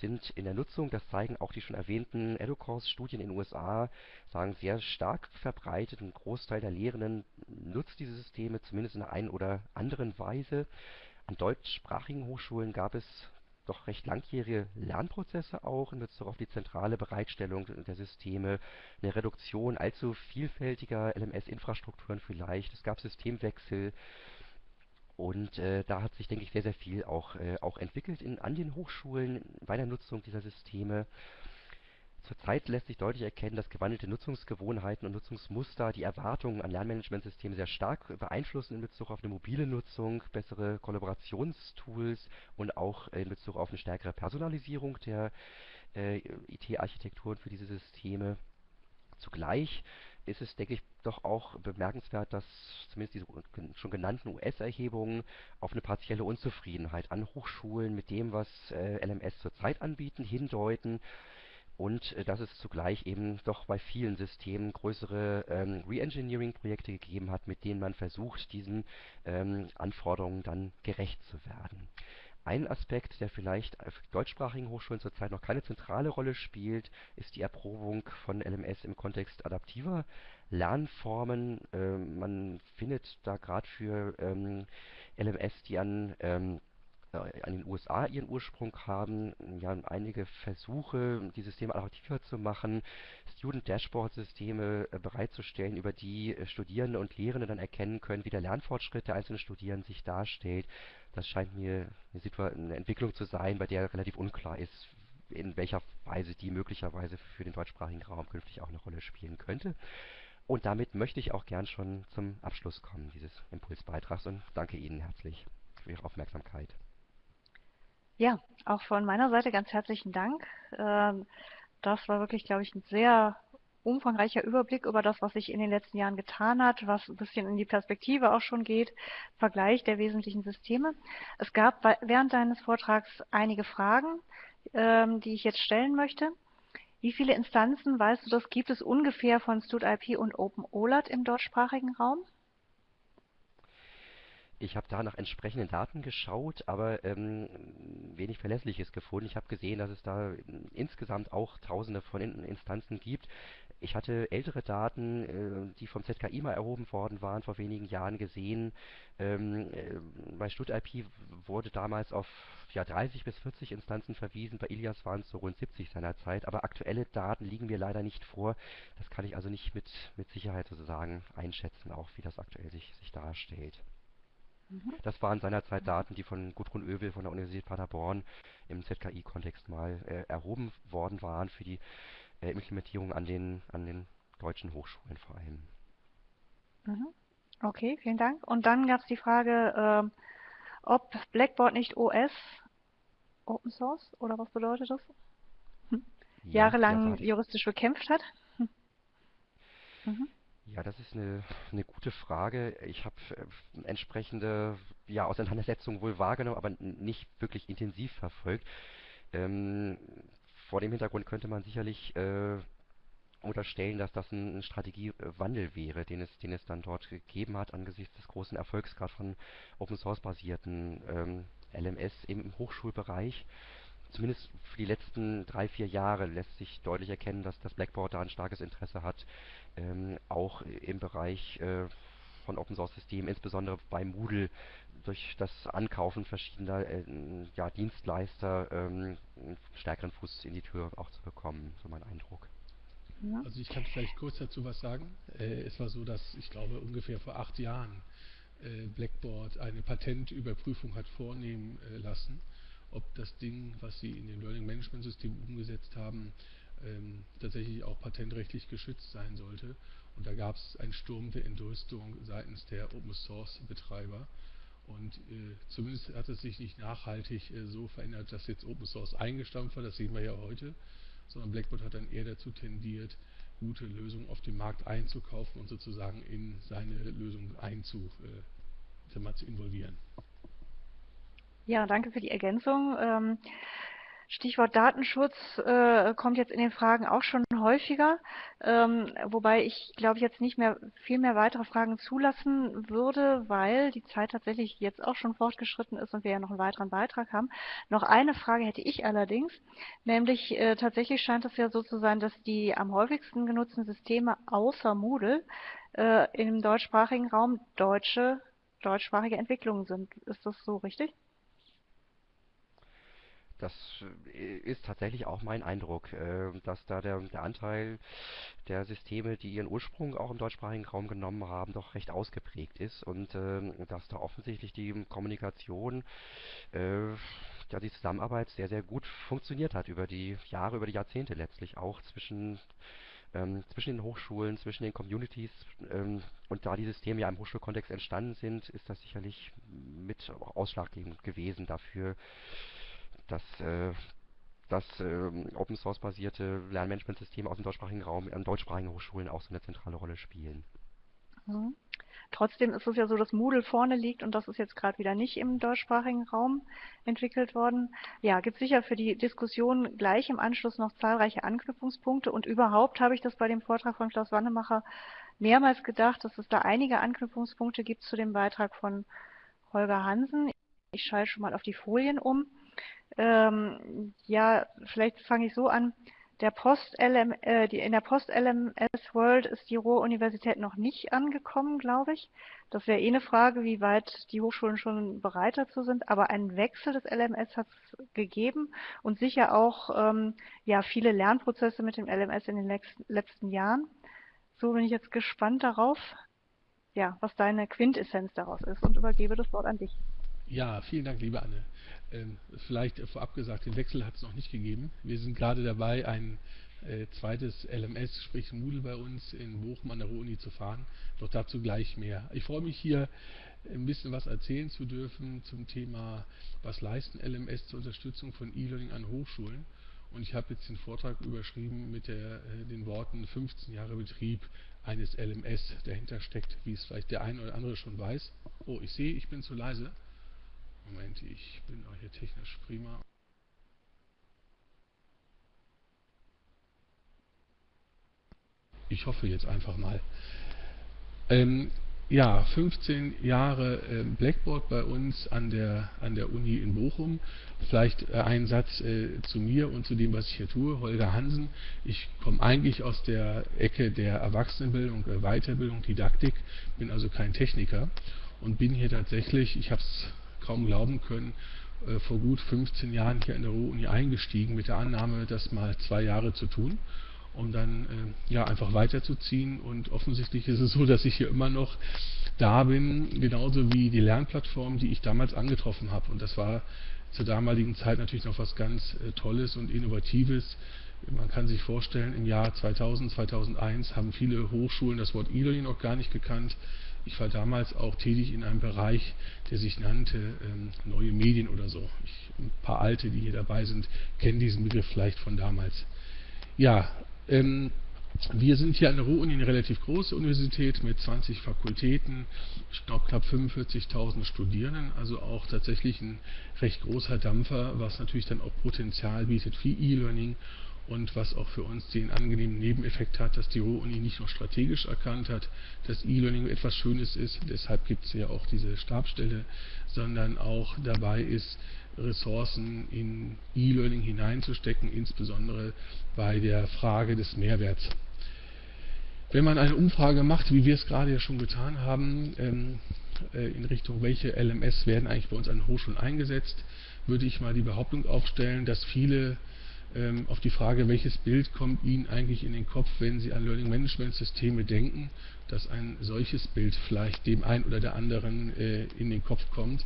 B: sind in der Nutzung, das zeigen auch die schon erwähnten EduCourse-Studien in den USA, sagen sehr stark verbreitet. Ein Großteil der Lehrenden nutzt diese Systeme zumindest in der einen oder anderen Weise. An deutschsprachigen Hochschulen gab es doch recht langjährige Lernprozesse auch in Bezug auf die zentrale Bereitstellung der Systeme, eine Reduktion allzu vielfältiger LMS-Infrastrukturen vielleicht. Es gab Systemwechsel und äh, da hat sich, denke ich, sehr, sehr viel auch, äh, auch entwickelt in, an den Hochschulen bei der Nutzung dieser Systeme. Zurzeit lässt sich deutlich erkennen, dass gewandelte Nutzungsgewohnheiten und Nutzungsmuster die Erwartungen an Lernmanagementsysteme sehr stark beeinflussen in Bezug auf eine mobile Nutzung, bessere Kollaborationstools und auch in Bezug auf eine stärkere Personalisierung der äh, IT-Architekturen für diese Systeme. Zugleich ist es, denke ich, doch auch bemerkenswert, dass zumindest diese schon genannten US-Erhebungen auf eine partielle Unzufriedenheit an Hochschulen mit dem, was äh, LMS zurzeit anbieten, hindeuten und äh, dass es zugleich eben doch bei vielen Systemen größere ähm, Reengineering-Projekte gegeben hat, mit denen man versucht, diesen ähm, Anforderungen dann gerecht zu werden. Ein Aspekt, der vielleicht auf deutschsprachigen Hochschulen zurzeit noch keine zentrale Rolle spielt, ist die Erprobung von LMS im Kontext adaptiver Lernformen. Ähm, man findet da gerade für ähm, LMS, die an ähm, äh, an den USA ihren Ursprung haben, ja einige Versuche, die Systeme attraktiver zu machen, Student-Dashboard-Systeme äh, bereitzustellen, über die äh, Studierende und Lehrende dann erkennen können, wie der Lernfortschritt der einzelnen Studierenden sich darstellt. Das scheint mir eine Entwicklung zu sein, bei der relativ unklar ist, in welcher Weise die möglicherweise für den deutschsprachigen Raum künftig auch eine Rolle spielen könnte. Und damit möchte ich auch gern schon zum Abschluss kommen dieses Impulsbeitrags und danke Ihnen herzlich für Ihre Aufmerksamkeit.
A: Ja, auch von meiner Seite ganz herzlichen Dank. Ähm, das war wirklich, glaube ich, ein sehr umfangreicher Überblick über das, was sich in den letzten Jahren getan hat, was ein bisschen in die Perspektive auch schon geht, Vergleich der wesentlichen Systeme. Es gab während deines Vortrags einige Fragen, ähm, die ich jetzt stellen möchte. Wie viele Instanzen, weißt du das, gibt es ungefähr von StudIP und OpenOLAT im deutschsprachigen Raum?
B: Ich habe da nach entsprechenden Daten geschaut, aber ähm, wenig Verlässliches gefunden. Ich habe gesehen, dass es da insgesamt auch Tausende von Instanzen gibt. Ich hatte ältere Daten, äh, die vom ZKI mal erhoben worden waren, vor wenigen Jahren gesehen. Ähm, äh, bei StudIP wurde damals auf ja, 30 bis 40 Instanzen verwiesen, bei Ilias waren es so rund 70 seinerzeit, aber aktuelle Daten liegen mir leider nicht vor. Das kann ich also nicht mit, mit Sicherheit sozusagen einschätzen, auch wie das aktuell sich, sich darstellt. Mhm. Das waren seinerzeit Daten, die von Gudrun Oevel von der Universität Paderborn im ZKI-Kontext mal äh, erhoben worden waren für die äh, Implementierung an den, an den deutschen Hochschulen vor allem.
A: Mhm. Okay, vielen Dank. Und dann gab es die Frage, äh, ob Blackboard nicht OS Open Source oder was bedeutet das? Hm. Ja, Jahrelang juristisch bekämpft hat. Hm. <laughs>
B: Mhm. Ja, das ist eine, eine gute Frage. Ich habe äh, entsprechende ja, Auseinandersetzungen wohl wahrgenommen, aber nicht wirklich intensiv verfolgt. Ähm, vor dem Hintergrund könnte man sicherlich äh, unterstellen, dass das ein, Strategiewandel wäre, den es, den es dann dort gegeben hat angesichts des großen Erfolgs gerade von Open Source basierten ähm, LMS im Hochschulbereich. zumindest für die letzten drei, vier Jahre lässt sich deutlich erkennen, dass das Blackboard da ein starkes Interesse hat, ähm, auch im Bereich äh, von Open Source Systemen, insbesondere bei Moodle durch das Ankaufen verschiedener äh, ja, Dienstleister ähm, einen stärkeren Fuß in die Tür auch zu bekommen, so mein Eindruck.
C: Also ich kann vielleicht kurz dazu was sagen. Äh, es war so, dass ich glaube ungefähr vor acht Jahren äh, Blackboard eine Patentüberprüfung hat vornehmen äh, lassen, ob das Ding, was sie in dem Learning Management System umgesetzt haben, ähm, tatsächlich auch patentrechtlich geschützt sein sollte. Und da gab es einen Sturm der Entrüstung seitens der Open Source Betreiber. Und äh, zumindest hat es sich nicht nachhaltig äh, so verändert, dass jetzt Open Source eingestampft war, das sehen wir ja heute, sondern Blackboard hat dann eher dazu tendiert, gute Lösungen auf dem Markt einzukaufen und sozusagen in seine Lösung einzu, äh, zu involvieren.
A: Ja, danke für die Ergänzung. Ähm, Stichwort Datenschutz äh, kommt jetzt in den Fragen auch schon häufiger, ähm, wobei ich glaube jetzt nicht mehr viel mehr weitere Fragen zulassen würde, weil die Zeit tatsächlich jetzt auch schon fortgeschritten ist und wir ja noch einen weiteren Beitrag haben. Noch eine Frage hätte ich allerdings, nämlich äh, tatsächlich scheint es ja so zu sein, dass die am häufigsten genutzten Systeme außer Moodle äh, im deutschsprachigen Raum deutsche deutschsprachige Entwicklungen sind. Ist das so richtig?
B: Das äh, ist tatsächlich auch mein Eindruck, äh, dass da der, der Anteil der Systeme, die ihren Ursprung auch im deutschsprachigen Raum genommen haben, doch recht ausgeprägt ist und ähm, dass da offensichtlich die Kommunikation, äh, ja, die Zusammenarbeit sehr, sehr gut funktioniert hat über die Jahre, über die Jahrzehnte letztlich auch zwischen ähm, zwischen den Hochschulen, zwischen den Communities ähm, und da die Systeme ja im Hochschulkontext entstanden sind, ist das sicherlich mit ausschlaggebend gewesen dafür, dass äh, dass äh, Open Source basierte Lernmanagementsysteme aus dem deutschsprachigen Raum an deutschsprachigen Hochschulen auch so eine zentrale Rolle spielen.
A: Mhm. Trotzdem ist es ja so, dass Moodle vorne liegt und das ist jetzt gerade wieder nicht im deutschsprachigen Raum entwickelt worden. Ja, gibt sicher für die Diskussion gleich im Anschluss noch zahlreiche Anknüpfungspunkte und überhaupt habe ich das bei dem Vortrag von Klaus Wannemacher mehrmals gedacht, dass es da einige Anknüpfungspunkte gibt zu dem Beitrag von Holger Hansen. Ich schalte schon mal auf die Folien um. Ähm, ja, vielleicht fange ich so an. Der Post -LM, äh, die, in der Post-LMS-World ist die Ruhr-Universität noch nicht angekommen, glaube ich. Das wäre eh eine Frage, wie weit die Hochschulen schon bereit dazu sind. Aber einen Wechsel des LMS hat es gegeben und sicher auch ähm, ja, viele Lernprozesse mit dem LMS in den letzten Jahren. So bin ich jetzt gespannt darauf, ja, was deine Quintessenz daraus ist und übergebe das Wort an dich.
C: Ja, vielen Dank, liebe Anne. Ähm, vielleicht vorab gesagt, den Wechsel hat es noch nicht gegeben. Wir sind gerade dabei, ein äh, zweites LMS, sprich Moodle bei uns in Bochum an der Ruhr-Uni zu fahren. Doch dazu gleich mehr. Ich freue mich hier ein bisschen was erzählen zu dürfen zum Thema, was leisten LMS zur Unterstützung von E-Learning an Hochschulen. Und ich habe jetzt den Vortrag überschrieben mit der, äh, den Worten 15 Jahre Betrieb eines LMS dahinter steckt, wie es vielleicht der eine oder andere schon weiß. Oh, ich sehe, ich bin zu leise. Moment, ich bin auch hier technisch prima. Ich hoffe jetzt einfach mal. Ähm, ja, 15 Jahre äh, Blackboard bei uns an der, an der Uni in Bochum. Vielleicht äh, ein Satz äh, zu mir und zu dem, was ich hier tue. Holger Hansen. Ich komme eigentlich aus der Ecke der Erwachsenenbildung, äh, Weiterbildung, Didaktik, bin also kein Techniker und bin hier tatsächlich, ich habe es kaum glauben können, äh, vor gut 15 Jahren hier in der Ruhr-Uni eingestiegen mit der Annahme, das mal zwei Jahre zu tun, um dann äh, ja einfach weiterzuziehen. Und offensichtlich ist es so, dass ich hier immer noch da bin, genauso wie die Lernplattform, die ich damals angetroffen habe. Und das war zur damaligen Zeit natürlich noch was ganz äh, Tolles und Innovatives. Man kann sich vorstellen, im Jahr 2000, 2001 haben viele Hochschulen das Wort E-Learning noch gar nicht gekannt. Ich war damals auch tätig in einem Bereich, der sich nannte ähm, Neue Medien oder so. Ich, ein paar Alte, die hier dabei sind, kennen diesen Begriff vielleicht von damals. Ja, ähm, wir sind hier an der Ruhr-Uni eine relativ große Universität mit 20 Fakultäten, ich glaube knapp 45.000 Studierenden, also auch tatsächlich ein recht großer Dampfer, was natürlich dann auch Potenzial bietet für E-Learning und was auch für uns den angenehmen Nebeneffekt hat, dass die Ruhr-Uni nicht nur strategisch erkannt hat, dass E-Learning etwas Schönes ist, deshalb gibt es ja auch diese Stabstelle, sondern auch dabei ist, Ressourcen in E-Learning hineinzustecken, insbesondere bei der Frage des Mehrwerts. Wenn man eine Umfrage macht, wie wir es gerade ja schon getan haben, ähm, äh, in Richtung welche LMS werden eigentlich bei uns an Hochschulen eingesetzt, würde ich mal die Behauptung aufstellen, dass viele ähm, auf die Frage, welches Bild kommt Ihnen eigentlich in den Kopf, wenn Sie an Learning Management Systeme denken, dass ein solches Bild vielleicht dem einen oder der anderen äh, in den Kopf kommt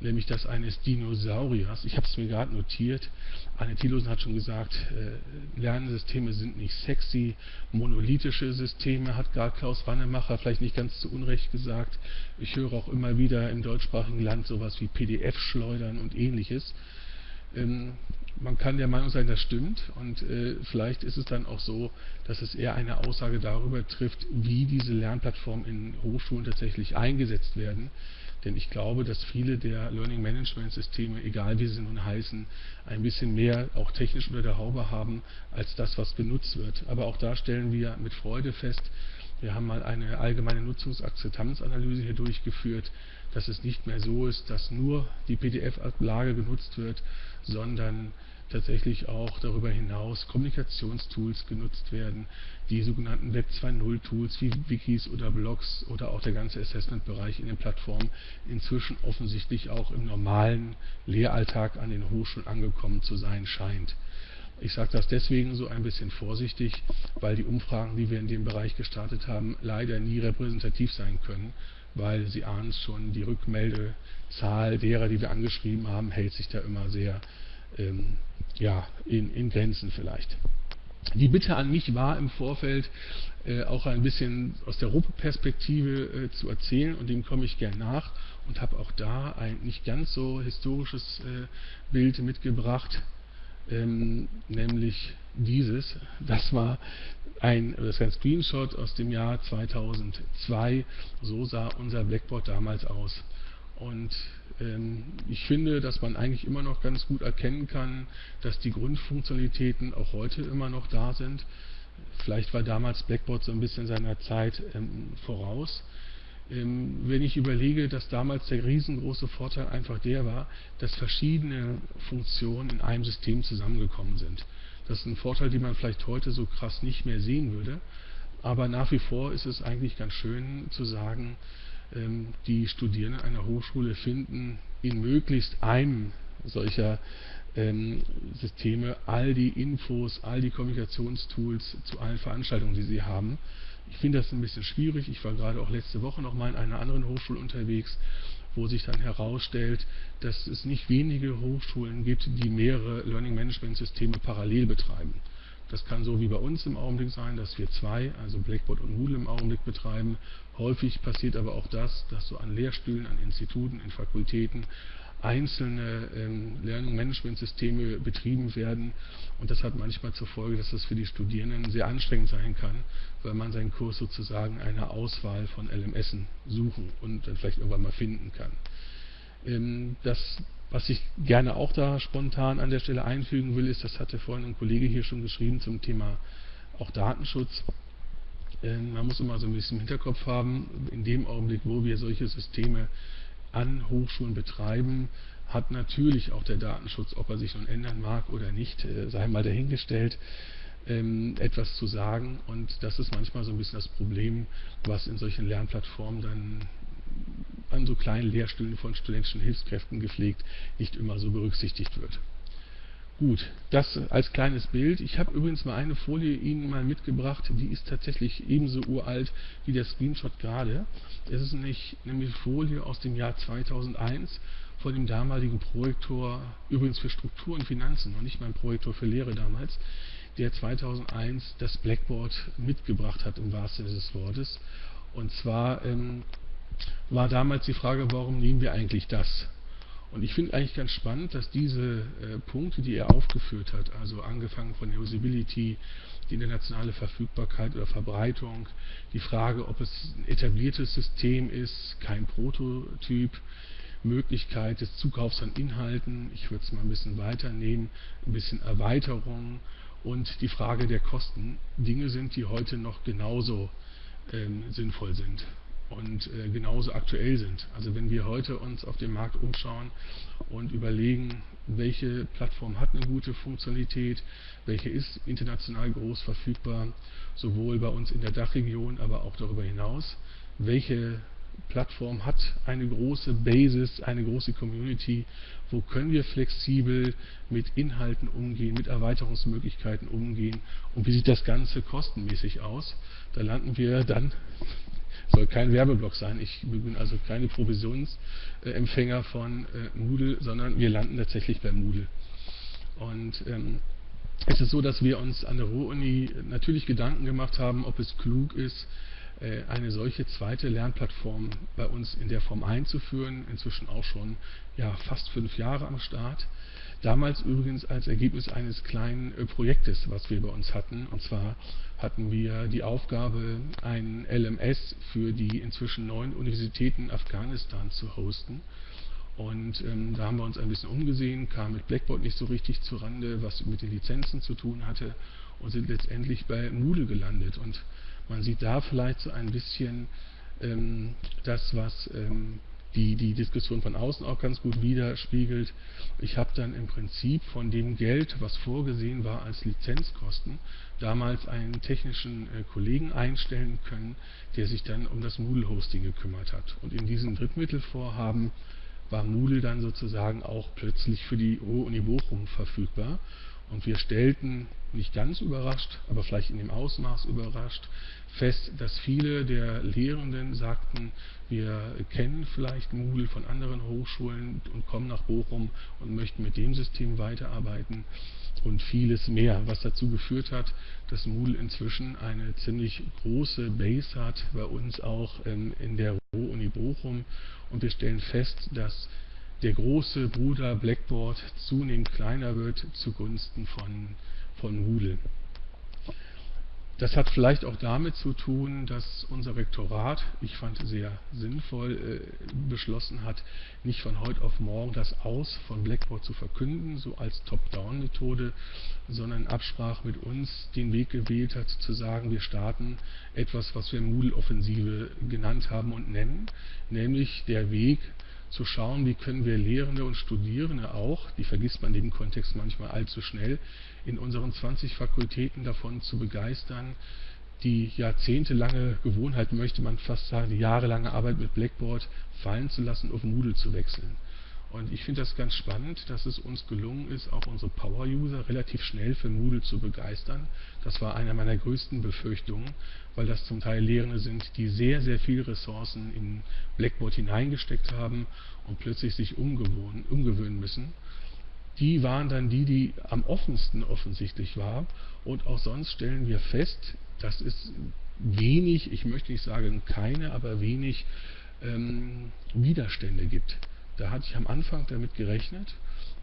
C: nämlich das eines Dinosauriers. Ich habe es mir gerade notiert. Anne Thilosen hat schon gesagt, äh, Lernsysteme sind nicht sexy. Monolithische Systeme hat gar Klaus Wannemacher vielleicht nicht ganz zu Unrecht gesagt. Ich höre auch immer wieder im deutschsprachigen Land sowas wie PDF-Schleudern und ähnliches. Ähm, man kann der Meinung sein, das stimmt und äh, vielleicht ist es dann auch so, dass es eher eine Aussage darüber trifft, wie diese Lernplattformen in Hochschulen tatsächlich eingesetzt werden. Denn ich glaube, dass viele der Learning Management Systeme, egal wie sie nun heißen, ein bisschen mehr auch technisch unter der Haube haben, als das, was genutzt wird. Aber auch da stellen wir mit Freude fest, wir haben mal eine allgemeine Nutzungsakzeptanzanalyse hier durchgeführt, dass es nicht mehr so ist, dass nur die PDF-Ablage genutzt wird, sondern tatsächlich auch darüber hinaus Kommunikationstools genutzt werden, die sogenannten Web 2.0 Tools wie Wikis oder Blogs oder auch der ganze Assessment-Bereich in den Plattformen inzwischen offensichtlich auch im normalen Lehralltag an den Hochschulen angekommen zu sein scheint. Ich sage das deswegen so ein bisschen vorsichtig, weil die Umfragen, die wir in dem Bereich gestartet haben, leider nie repräsentativ sein können, weil Sie ahnen schon, die Rückmeldezahl derer, die wir angeschrieben haben, hält sich da immer sehr ähm, ja, in, in Grenzen vielleicht. Die Bitte an mich war im Vorfeld äh, auch ein bisschen aus der Europaperspektive äh, zu erzählen und dem komme ich gern nach und habe auch da ein nicht ganz so historisches äh, Bild mitgebracht, ähm, nämlich dieses. Das war ein, das ist ein Screenshot aus dem Jahr 2002. So sah unser Blackboard damals aus. Und ähm, ich finde, dass man eigentlich immer noch ganz gut erkennen kann, dass die Grundfunktionalitäten auch heute immer noch da sind. Vielleicht war damals Blackboard so ein bisschen seiner Zeit ähm, voraus. Ähm, wenn ich überlege, dass damals der riesengroße Vorteil einfach der war, dass verschiedene Funktionen in einem System zusammengekommen sind. Das ist ein Vorteil, den man vielleicht heute so krass nicht mehr sehen würde. Aber nach wie vor ist es eigentlich ganz schön zu sagen, ähm, die Studierenden einer Hochschule finden in möglichst einem solcher ähm, Systeme all die Infos, all die Kommunikationstools zu allen Veranstaltungen, die sie haben. Ich finde das ein bisschen schwierig. Ich war gerade auch letzte Woche noch mal in einer anderen Hochschule unterwegs, wo sich dann herausstellt, dass es nicht wenige Hochschulen gibt, die mehrere Learning Management Systeme parallel betreiben. Das kann so wie bei uns im Augenblick sein, dass wir zwei, also Blackboard und Moodle im Augenblick betreiben. Häufig passiert aber auch das, dass so an Lehrstühlen, an Instituten, in Fakultäten einzelne ähm, Learning-Management-Systeme betrieben werden. Und das hat manchmal zur Folge, dass das für die Studierenden sehr anstrengend sein kann, weil man seinen Kurs sozusagen eine Auswahl von LMSen suchen und dann vielleicht irgendwann mal finden kann. Ähm, das was ich gerne auch da spontan an der Stelle einfügen will, ist, das hatte vorhin ein Kollege hier schon geschrieben zum Thema auch Datenschutz. Ähm, man muss immer so ein bisschen im Hinterkopf haben, in dem Augenblick, wo wir solche Systeme an Hochschulen betreiben, hat natürlich auch der Datenschutz, ob er sich nun ändern mag oder nicht, äh, sei mal dahingestellt, ähm, etwas zu sagen. Und das ist manchmal so ein bisschen das Problem, was in solchen Lernplattformen dann an so kleinen Lehrstühlen von studentischen Hilfskräften gepflegt, nicht immer so berücksichtigt wird. Gut, das als kleines Bild. Ich habe übrigens mal eine Folie Ihnen mal mitgebracht, die ist tatsächlich ebenso uralt wie der Screenshot gerade. Es ist nämlich eine Folie aus dem Jahr 2001 von dem damaligen Projektor, übrigens für Struktur und Finanzen, noch nicht mein Projektor für Lehre damals, der 2001 das Blackboard mitgebracht hat, im wahrsten Sinne des Wortes. Und zwar ähm, war damals die Frage, warum nehmen wir eigentlich das? Und ich finde eigentlich ganz spannend, dass diese äh, Punkte, die er aufgeführt hat, also angefangen von der Usability, die internationale Verfügbarkeit oder Verbreitung, die Frage, ob es ein etabliertes System ist, kein Prototyp, Möglichkeit des Zukaufs an Inhalten, ich würde es mal ein bisschen weiternehmen, ein bisschen Erweiterung und die Frage der Kosten Dinge sind, die heute noch genauso ähm, sinnvoll sind und äh, genauso aktuell sind. Also wenn wir heute uns auf dem Markt umschauen und überlegen, welche Plattform hat eine gute Funktionalität, welche ist international groß verfügbar, sowohl bei uns in der Dachregion, aber auch darüber hinaus, welche Plattform hat eine große Basis, eine große Community, wo können wir flexibel mit Inhalten umgehen, mit Erweiterungsmöglichkeiten umgehen und wie sieht das Ganze kostenmäßig aus. Da landen wir dann soll kein Werbeblock sein. Ich bin also keine Provisionsempfänger von äh, Moodle, sondern wir landen tatsächlich bei Moodle. Und ähm, es ist so, dass wir uns an der Ruhr-Uni natürlich Gedanken gemacht haben, ob es klug ist, äh, eine solche zweite Lernplattform bei uns in der Form einzuführen. Inzwischen auch schon ja, fast fünf Jahre am Start. Damals übrigens als Ergebnis eines kleinen äh, Projektes, was wir bei uns hatten. Und zwar hatten wir die Aufgabe, ein LMS für die inzwischen neun Universitäten Afghanistan zu hosten. Und ähm, da haben wir uns ein bisschen umgesehen, kamen mit Blackboard nicht so richtig zurande, was mit den Lizenzen zu tun hatte und sind letztendlich bei Moodle gelandet. Und man sieht da vielleicht so ein bisschen ähm, das, was ähm, die, die Diskussion von außen auch ganz gut widerspiegelt. Ich habe dann im Prinzip von dem Geld, was vorgesehen war als Lizenzkosten, damals einen technischen äh, Kollegen einstellen können, der sich dann um das Moodle-Hosting gekümmert hat. Und in diesem Drittmittelvorhaben war Moodle dann sozusagen auch plötzlich für die Ruhr-Uni Bochum verfügbar. Und wir stellten, nicht ganz überrascht, aber vielleicht in dem Ausmaß überrascht, fest, dass viele der Lehrenden sagten, wir kennen vielleicht Moodle von anderen Hochschulen und kommen nach Bochum und möchten mit dem System weiterarbeiten. Und vieles mehr, was dazu geführt hat, dass Moodle inzwischen eine ziemlich große Base hat, bei uns auch ähm, in der Ruhr-Uni Bochum. Und wir stellen fest, dass der große Bruder Blackboard zunehmend kleiner wird zugunsten von, von Moodle. Das hat vielleicht auch damit zu tun, dass unser Rektorat, ich fand sehr sinnvoll, äh, beschlossen hat, nicht von heute auf morgen das Aus von Blackboard zu verkünden, so als Top-Down-Methode, sondern in Absprache mit uns den Weg gewählt hat, zu sagen, wir starten etwas, was wir Moodle-Offensive genannt haben und nennen, nämlich der Weg, zu schauen, wie können wir Lehrende und Studierende auch, die vergisst man in dem Kontext manchmal allzu schnell, in unseren 20 Fakultäten davon zu begeistern, die jahrzehntelange Gewohnheit, möchte man fast sagen, die jahrelange Arbeit mit Blackboard fallen zu lassen, auf Moodle zu wechseln. Und ich finde das ganz spannend, dass es uns gelungen ist, auch unsere Power-User relativ schnell für Moodle zu begeistern. Das war eine meiner größten Befürchtungen, weil das zum Teil Lehrende sind, die sehr, sehr viele Ressourcen in Blackboard hineingesteckt haben und plötzlich sich umgewöhnen müssen. Die waren dann die, die am offensten offensichtlich waren. Und auch sonst stellen wir fest, dass es wenig, ich möchte nicht sagen keine, aber wenig ähm, Widerstände gibt. Da hatte ich am Anfang damit gerechnet,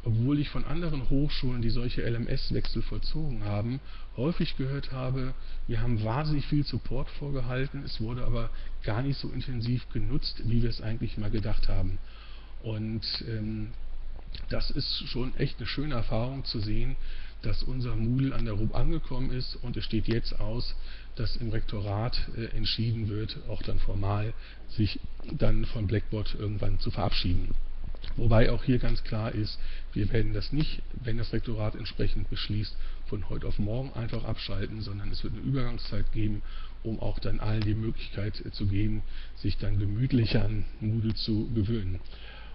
C: obwohl ich von anderen Hochschulen, die solche LMS-Wechsel vollzogen haben, häufig gehört habe, wir haben wahnsinnig viel Support vorgehalten, es wurde aber gar nicht so intensiv genutzt, wie wir es eigentlich mal gedacht haben. Und ähm, das ist schon echt eine schöne Erfahrung zu sehen, dass unser Moodle an der RUB angekommen ist und es steht jetzt aus, dass im Rektorat äh, entschieden wird, auch dann formal, sich dann von Blackboard irgendwann zu verabschieden. Wobei auch hier ganz klar ist, wir werden das nicht, wenn das Rektorat entsprechend beschließt, von heute auf morgen einfach abschalten, sondern es wird eine Übergangszeit geben, um auch dann allen die Möglichkeit zu geben, sich dann gemütlich an Moodle zu gewöhnen.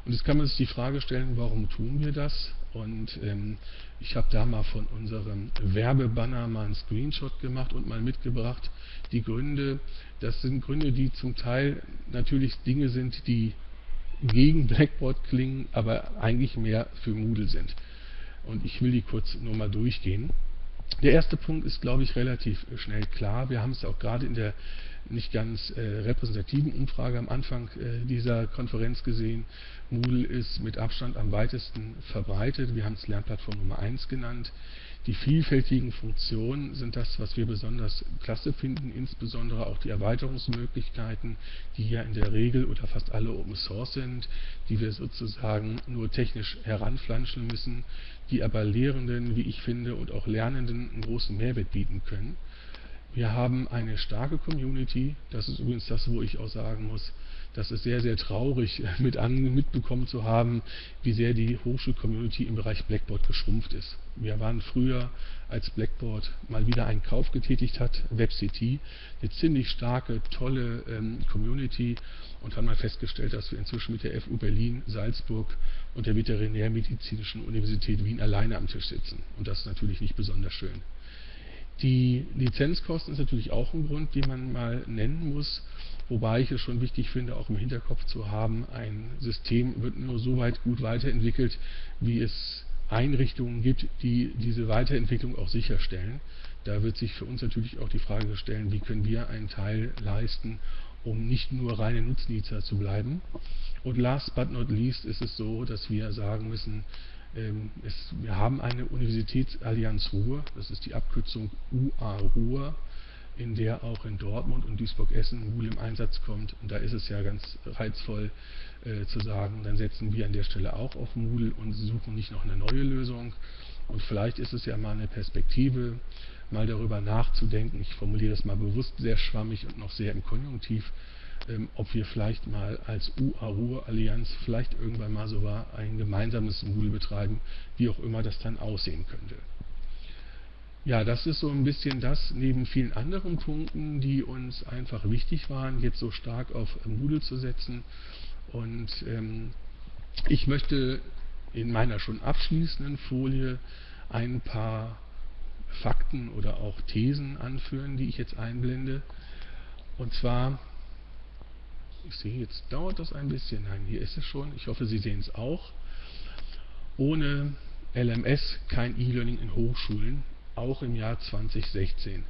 C: Und jetzt kann man sich die Frage stellen, warum tun wir das? Und ähm, ich habe da mal von unserem Werbebanner mal einen Screenshot gemacht und mal mitgebracht. Die Gründe, das sind Gründe, die zum Teil natürlich Dinge sind, die gegen Blackboard klingen, aber eigentlich mehr für Moodle sind. Und ich will die kurz nur mal durchgehen. Der erste Punkt ist, glaube ich, relativ schnell klar. Wir haben es auch gerade in der nicht ganz äh, repräsentativen Umfrage am Anfang äh, dieser Konferenz gesehen. Moodle ist mit Abstand am weitesten verbreitet. Wir haben es Lernplattform Nummer 1 genannt. Die vielfältigen Funktionen sind das, was wir besonders klasse finden, insbesondere auch die Erweiterungsmöglichkeiten, die ja in der Regel oder fast alle Open Source sind, die wir sozusagen nur technisch heranflanschen müssen, die aber Lehrenden, wie ich finde, und auch Lernenden einen großen Mehrwert bieten können. Wir haben eine starke Community, das ist übrigens das, wo ich auch sagen muss, das ist sehr, sehr traurig <laughs> mit an, mitbekommen zu haben, wie sehr die Hochschul-Community im Bereich Blackboard geschrumpft ist. Wir waren früher, als Blackboard mal wieder einen Kauf getätigt hat, WebCT, eine ziemlich starke, tolle ähm, Community und haben mal festgestellt, dass wir inzwischen mit der FU Berlin, Salzburg und der Veterinärmedizinischen Universität Wien alleine am Tisch sitzen. Und das ist natürlich nicht besonders schön. Die Lizenzkosten ist natürlich auch ein Grund, den man mal nennen muss. Wobei ich es schon wichtig finde, auch im Hinterkopf zu haben, ein System wird nur so weit gut weiterentwickelt, wie es Einrichtungen gibt, die diese Weiterentwicklung auch sicherstellen. Da wird sich für uns natürlich auch die Frage stellen, wie können wir einen Teil leisten, um nicht nur reine Nutznießer zu bleiben. Und last but not least ist es so, dass wir sagen müssen, es, wir haben eine Universitätsallianz Ruhr, das ist die Abkürzung UA Ruhr, in der auch in Dortmund und Duisburg-Essen Moodle im Einsatz kommt. Und da ist es ja ganz reizvoll äh, zu sagen, dann setzen wir an der Stelle auch auf Moodle und suchen nicht noch eine neue Lösung. Und vielleicht ist es ja mal eine Perspektive, mal darüber nachzudenken, ich formuliere das mal bewusst sehr schwammig und noch sehr im Konjunktiv, ähm, ob wir vielleicht mal als UA-Ruhr-Allianz vielleicht irgendwann mal so war, ein gemeinsames Moodle betreiben, wie auch immer das dann aussehen könnte. Ja, das ist so ein bisschen das, neben vielen anderen Punkten, die uns einfach wichtig waren, jetzt so stark auf Moodle zu setzen. Und ähm, ich möchte in meiner schon abschließenden Folie ein paar Fakten oder auch Thesen anführen, die ich jetzt einblende. Und zwar, ich sehe, jetzt dauert das ein bisschen. Nein, hier ist es schon. Ich hoffe, Sie sehen es auch. Ohne LMS kein E-Learning in Hochschulen auch im Jahr 2016.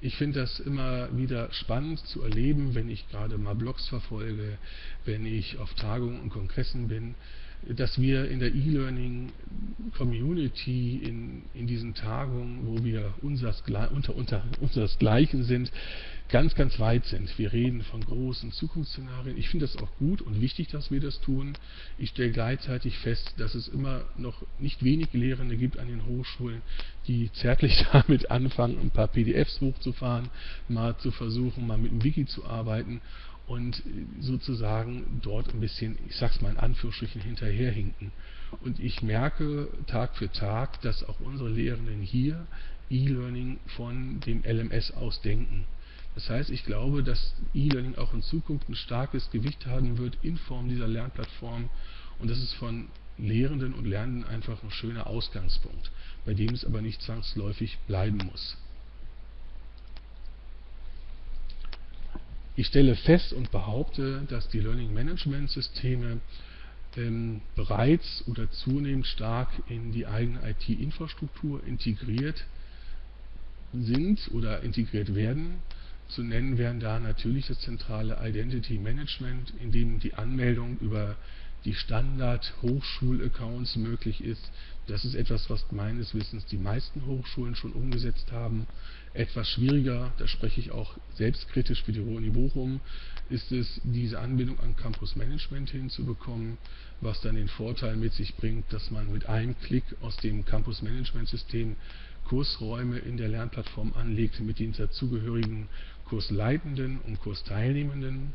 C: Ich finde das immer wieder spannend zu erleben, wenn ich gerade mal Blogs verfolge, wenn ich auf Tagungen und Kongressen bin, dass wir in der E-Learning-Community in, in diesen Tagungen, wo wir unsers, unter, unter unseresgleichen sind, ganz, ganz weit sind. Wir reden von großen Zukunftsszenarien. Ich finde das auch gut und wichtig, dass wir das tun. Ich stelle gleichzeitig fest, dass es immer noch nicht wenig Lehrende gibt an den Hochschulen, die zärtlich <laughs> damit anfangen, ein paar PDFs hochzufahren, mal zu versuchen, mal mit dem Wiki zu arbeiten und sozusagen dort ein bisschen, ich sag's mal in Anführungsstrichen, hinterherhinken. Und ich merke Tag für Tag, dass auch unsere Lehrenden hier E-Learning von dem LMS aus denken. Das heißt, ich glaube, dass E-Learning auch in Zukunft ein starkes Gewicht haben wird in Form dieser Lernplattform und das ist von Lehrenden und Lernenden einfach ein schöner Ausgangspunkt, bei dem es aber nicht zwangsläufig bleiben muss. Ich stelle fest und behaupte, dass die Learning Management Systeme ähm, bereits oder zunehmend stark in die eigene IT-Infrastruktur integriert sind oder integriert werden. Zu nennen wären da natürlich das zentrale Identity Management, in dem die Anmeldung über die Standard-Hochschul-Accounts möglich ist. Das ist etwas, was meines Wissens die meisten Hochschulen schon umgesetzt haben. Etwas schwieriger, da spreche ich auch selbstkritisch für die Uni Bochum, ist es, diese Anbindung an Campus Management hinzubekommen, was dann den Vorteil mit sich bringt, dass man mit einem Klick aus dem Campus Management System Kursräume in der Lernplattform anlegt mit den dazugehörigen Kursleitenden und Kursteilnehmenden.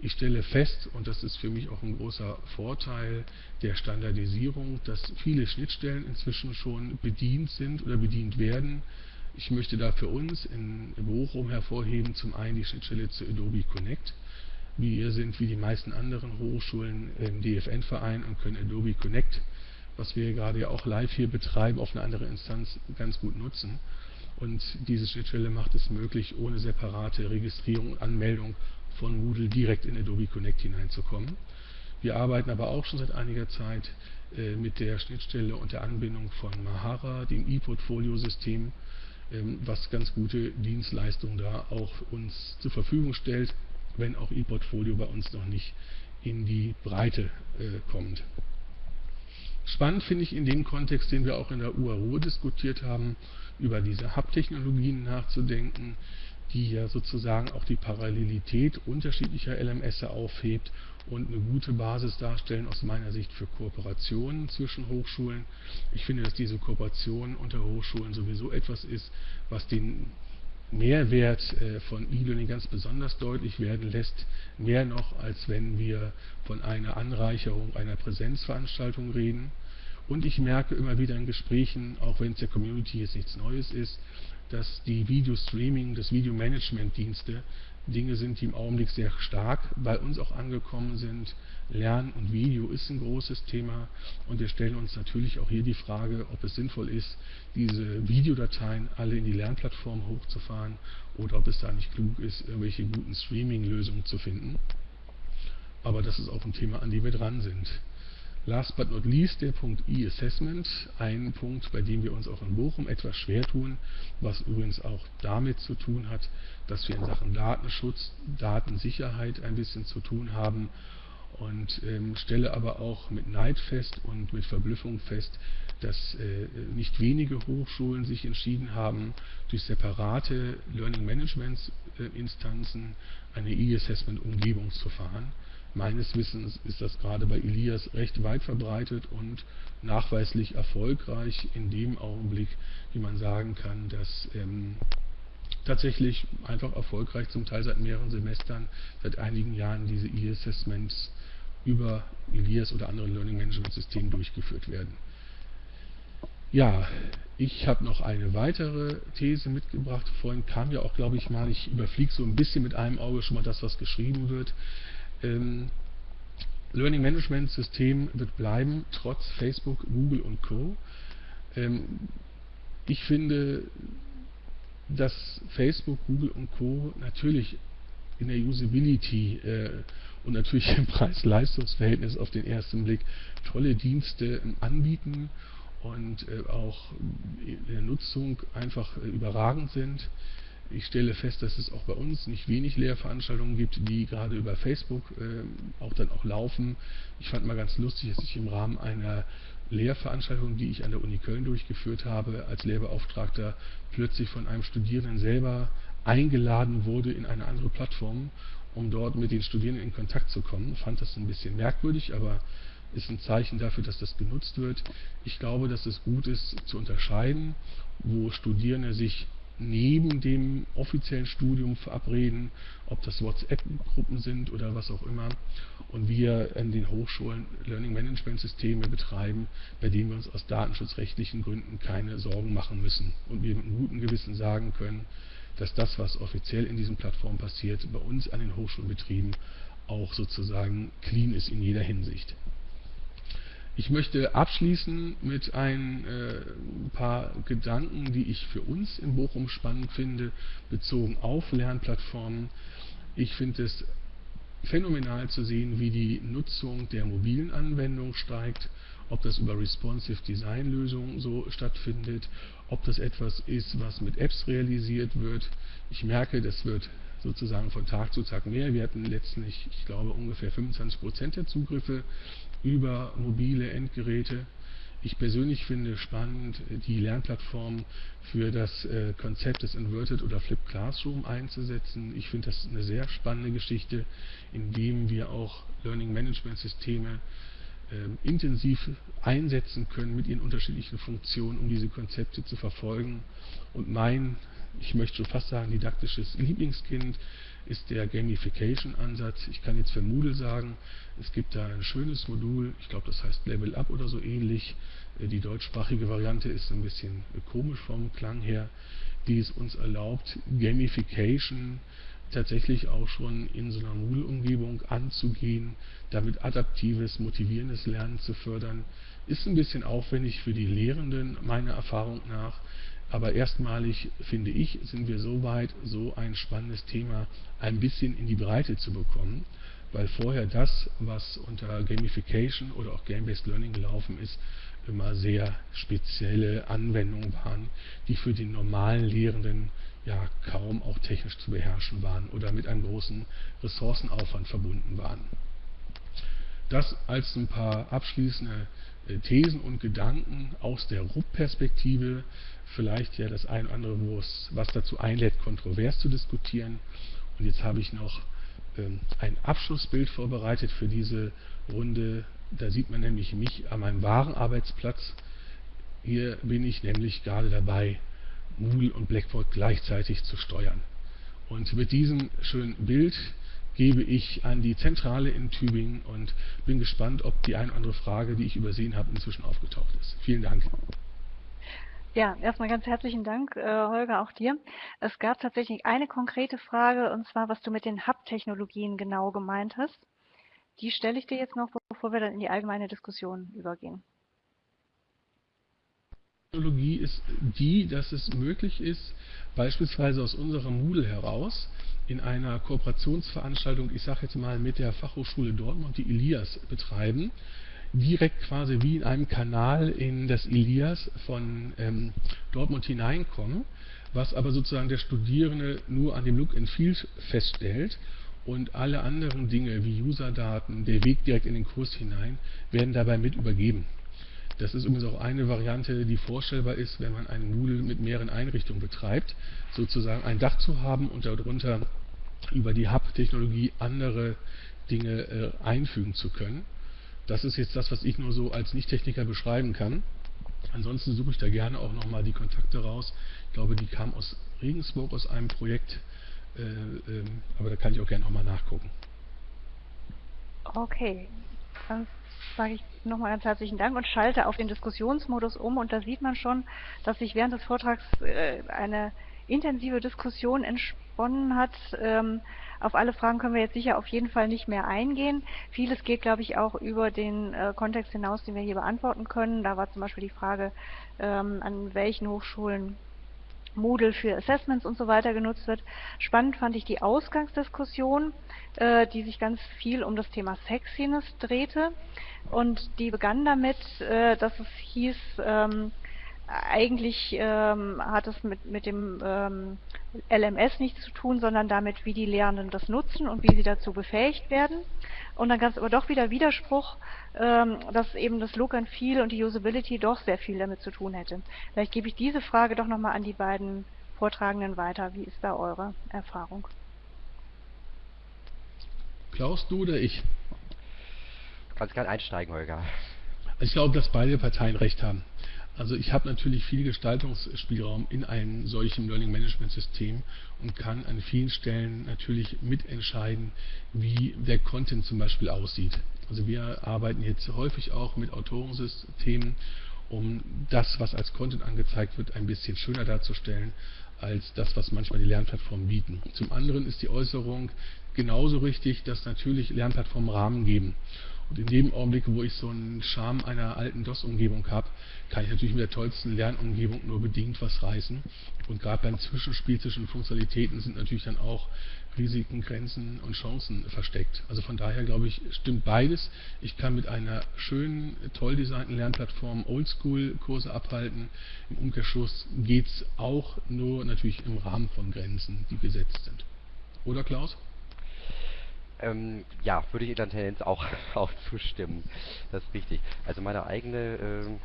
C: Ich stelle fest, und das ist für mich auch ein großer Vorteil der Standardisierung, dass viele Schnittstellen inzwischen schon bedient sind oder bedient werden. Ich möchte da für uns in Bochum hervorheben, zum einen die Schnittstelle zu Adobe Connect. Wir sind wie die meisten anderen Hochschulen im DFN-Verein und können Adobe Connect, was wir gerade ja auch live hier betreiben, auf eine andere Instanz ganz gut nutzen. Und diese Schnittstelle macht es möglich, ohne separate Registrierung und Anmeldung von Moodle direkt in Adobe Connect hineinzukommen. Wir arbeiten aber auch schon seit einiger Zeit äh, mit der Schnittstelle und der Anbindung von Mahara, dem E-Portfolio-System, was ganz gute Dienstleistungen da auch uns zur Verfügung stellt, wenn auch E-Portfolio bei uns noch nicht in die Breite äh, kommt. Spannend finde ich in dem Kontext, den wir auch in der UARO diskutiert haben, über diese Hub-Technologien nachzudenken, die ja sozusagen auch die Parallelität unterschiedlicher LMS aufhebt und eine gute Basis darstellen aus meiner Sicht für Kooperationen zwischen Hochschulen. Ich finde, dass diese Kooperation unter Hochschulen sowieso etwas ist, was den Mehrwert äh, von E-Learning ganz besonders deutlich werden lässt, mehr noch als wenn wir von einer Anreicherung einer Präsenzveranstaltung reden. Und ich merke immer wieder in Gesprächen, auch wenn es der Community jetzt nichts Neues ist, dass die Video-Streaming, das Video-Management-Dienste Dinge sind, die im Augenblick sehr stark bei uns auch angekommen sind. Lernen und Video ist ein großes Thema und wir stellen uns natürlich auch hier die Frage, ob es sinnvoll ist, diese Videodateien alle in die Lernplattform hochzufahren oder ob es da nicht klug ist, irgendwelche guten Streaming-Lösungen zu finden. Aber das ist auch ein Thema, an dem wir dran sind. Last but not least der Punkt E-Assessment, ein Punkt, bei dem wir uns auch in Bochum etwas schwer tun, was übrigens auch damit zu tun hat, dass wir in Sachen Datenschutz, Datensicherheit ein bisschen zu tun haben und ähm, stelle aber auch mit Neid fest und mit Verblüffung fest, dass äh, nicht wenige Hochschulen sich entschieden haben, durch separate Learning Management äh, Instanzen eine E-Assessment-Umgebung zu fahren Meines Wissens ist das gerade bei Elias recht weit verbreitet und nachweislich erfolgreich in dem Augenblick, wie man sagen kann, dass ähm, tatsächlich einfach erfolgreich, zum Teil seit mehreren Semestern, seit einigen Jahren diese E-Assessments über Elias oder anderen Learning Management Systemen durchgeführt werden. Ja, ich habe noch eine weitere These mitgebracht. Vorhin kam ja auch, glaube ich mal, ich überfliege so ein bisschen mit einem Auge schon mal das, was geschrieben wird ähm, Learning Management System wird bleiben, trotz Facebook, Google und Co. Ähm, ich finde, dass Facebook, Google und Co. natürlich in der Usability äh, und natürlich im Preis-Leistungs-Verhältnis auf den ersten Blick tolle Dienste ähm, anbieten und äh, auch in der Nutzung einfach äh, überragend sind. Ich stelle fest, dass es auch bei uns nicht wenig Lehrveranstaltungen gibt, die gerade über Facebook äh, auch dann auch laufen. Ich fand mal ganz lustig, dass ich im Rahmen einer Lehrveranstaltung, die ich an der Uni Köln durchgeführt habe, als Lehrbeauftragter plötzlich von einem Studierenden selber eingeladen wurde in eine andere Plattform, um dort mit den Studierenden in Kontakt zu kommen. Ich fand das ein bisschen merkwürdig, aber ist ein Zeichen dafür, dass das genutzt wird. Ich glaube, dass es gut ist zu unterscheiden, wo Studierende sich neben dem offiziellen Studium verabreden, ob das WhatsApp-Gruppen sind oder was auch immer. Und wir an den Hochschulen Learning Management Systeme betreiben, bei denen wir uns aus datenschutzrechtlichen Gründen keine Sorgen machen müssen. Und wir mit einem guten Gewissen sagen können, dass das, was offiziell in diesen Plattformen passiert, bei uns an den Hochschulbetrieben auch sozusagen clean ist in jeder Hinsicht. Ich möchte abschließen mit ein äh, paar Gedanken, die ich für uns in Bochum spannend finde, bezogen auf Lernplattformen. Ich finde es phänomenal zu sehen, wie die Nutzung der mobilen Anwendung steigt, ob das über Responsive Design Lösungen so stattfindet, ob das etwas ist, was mit Apps realisiert wird. Ich merke, das wird sozusagen von Tag zu Tag mehr. Wir hatten letztlich, ich glaube, ungefähr 25% der Zugriffe über mobile Endgeräte. Ich persönlich finde spannend, die Lernplattform für das äh, Konzept des Inverted oder Flipped Classroom einzusetzen. Ich finde das eine sehr spannende Geschichte, indem wir auch Learning Management Systeme äh, intensiv einsetzen können mit ihren unterschiedlichen Funktionen, um diese Konzepte zu verfolgen. Und mein, ich möchte schon fast sagen, didaktisches Lieblingskind ist der Gamification-Ansatz. Ich kann jetzt für Moodle sagen, es gibt da ein schönes Modul, ich glaube das heißt Level Up oder so ähnlich. Äh, die deutschsprachige Variante ist ein bisschen komisch vom Klang her, die es uns erlaubt, Gamification tatsächlich auch schon in so einer Moodle-Umgebung anzugehen, damit adaptives, motivierendes Lernen zu fördern. Ist ein bisschen aufwendig für die Lehrenden, meiner Erfahrung nach, aber erstmalig, finde ich, sind wir so weit, so ein spannendes Thema ein bisschen in die Breite zu bekommen, weil vorher das, was unter Gamification oder auch Game-Based Learning gelaufen ist, immer sehr spezielle Anwendungen waren, die für den normalen Lehrenden ja kaum auch technisch zu beherrschen waren oder mit einem großen Ressourcenaufwand verbunden waren. Das als ein paar abschließende äh, Thesen und Gedanken aus der RUP-Perspektive, vielleicht ja das ein oder andere, was dazu einlädt, kontrovers zu diskutieren. Und jetzt habe ich noch ähm, ein Abschlussbild vorbereitet für diese Runde. Da sieht man nämlich mich an meinem wahren Arbeitsplatz. Hier bin ich nämlich gerade dabei, Moodle und Blackboard gleichzeitig zu steuern. Und mit diesem schönen Bild gebe ich an die Zentrale in Tübingen und bin gespannt, ob die eine oder andere Frage, die ich übersehen habe, inzwischen aufgetaucht ist. Vielen Dank.
A: Ja, erstmal ganz herzlichen Dank, äh, Holger, auch dir. Es gab tatsächlich eine konkrete Frage, und zwar, was du mit den Hub-Technologien genau gemeint hast. Die stelle ich dir jetzt noch, bevor wir dann in die allgemeine Diskussion übergehen.
C: Technologie ist die, dass es möglich ist, beispielsweise aus unserem Moodle heraus in einer Kooperationsveranstaltung, ich sage jetzt mal mit der Fachhochschule Dortmund, die Elias betreiben, direkt quasi wie in einem Kanal in das Elias von ähm, Dortmund hineinkommen, was aber sozusagen der Studierende nur an dem Look and Feel feststellt und alle anderen Dinge wie Userdaten, der Weg direkt in den Kurs hinein, werden dabei mit übergeben. Das ist übrigens auch eine Variante, die vorstellbar ist, wenn man einen Moodle mit mehreren Einrichtungen betreibt, sozusagen ein Dach zu haben und darunter über die Hub-Technologie andere Dinge äh, einfügen zu können. Das ist jetzt das, was ich nur so als Nicht-Techniker beschreiben kann. Ansonsten suche ich da gerne auch nochmal die Kontakte raus. Ich glaube, die kamen aus Regensburg aus einem Projekt, äh, äh, aber da kann ich auch gerne nochmal nachgucken.
A: Okay, dann sage ich nochmal ganz herzlichen Dank und schalte auf den Diskussionsmodus um und da sieht man schon, dass sich während des Vortrags äh, eine intensive Diskussion entsponnen hat. Ähm, auf alle Fragen können wir jetzt sicher auf jeden Fall nicht mehr eingehen. Vieles geht, glaube ich, auch über den äh, Kontext hinaus, den wir hier beantworten können. Da war zum Beispiel die Frage, ähm, an welchen Hochschulen Moodle für Assessments und so weiter genutzt wird. Spannend fand ich die Ausgangsdiskussion, äh, die sich ganz viel um das Thema Sexiness drehte. Und die begann damit, äh, dass es hieß, ähm, eigentlich ähm, hat es mit, mit dem ähm, LMS nichts zu tun, sondern damit, wie die Lehrenden das nutzen und wie sie dazu befähigt werden. Und dann gab es aber doch wieder Widerspruch, ähm, dass eben das Look and Feel und die Usability doch sehr viel damit zu tun hätte. Vielleicht gebe ich diese Frage doch nochmal an die beiden Vortragenden weiter. Wie ist da eure Erfahrung?
C: Klaus, du oder ich?
B: Kannst gerne einsteigen, Holger.
C: Ich glaube, dass beide Parteien recht haben. Also ich habe natürlich viel Gestaltungsspielraum in einem solchen Learning Management System und kann an vielen Stellen natürlich mitentscheiden, wie der Content zum Beispiel aussieht. Also wir arbeiten jetzt häufig auch mit Autorensystemen, um das, was als Content angezeigt wird, ein bisschen schöner darzustellen als das, was manchmal die Lernplattformen bieten. Zum anderen ist die Äußerung genauso richtig, dass natürlich Lernplattformen Rahmen geben. Und in dem Augenblick, wo ich so einen Charme einer alten DOS-Umgebung habe, kann ich natürlich mit der tollsten Lernumgebung nur bedingt was reißen. Und gerade beim Zwischenspiel zwischen Funktionalitäten sind natürlich dann auch Risiken, Grenzen und Chancen versteckt. Also von daher glaube ich, stimmt beides. Ich kann mit einer schönen, toll designten Lernplattform Oldschool-Kurse abhalten. Im Umkehrschluss geht es auch nur natürlich im Rahmen von Grenzen, die gesetzt sind. Oder Klaus?
B: Ähm, ja, würde ich in der Tendenz auch, <laughs> auch zustimmen. Das ist richtig. Also meine eigene,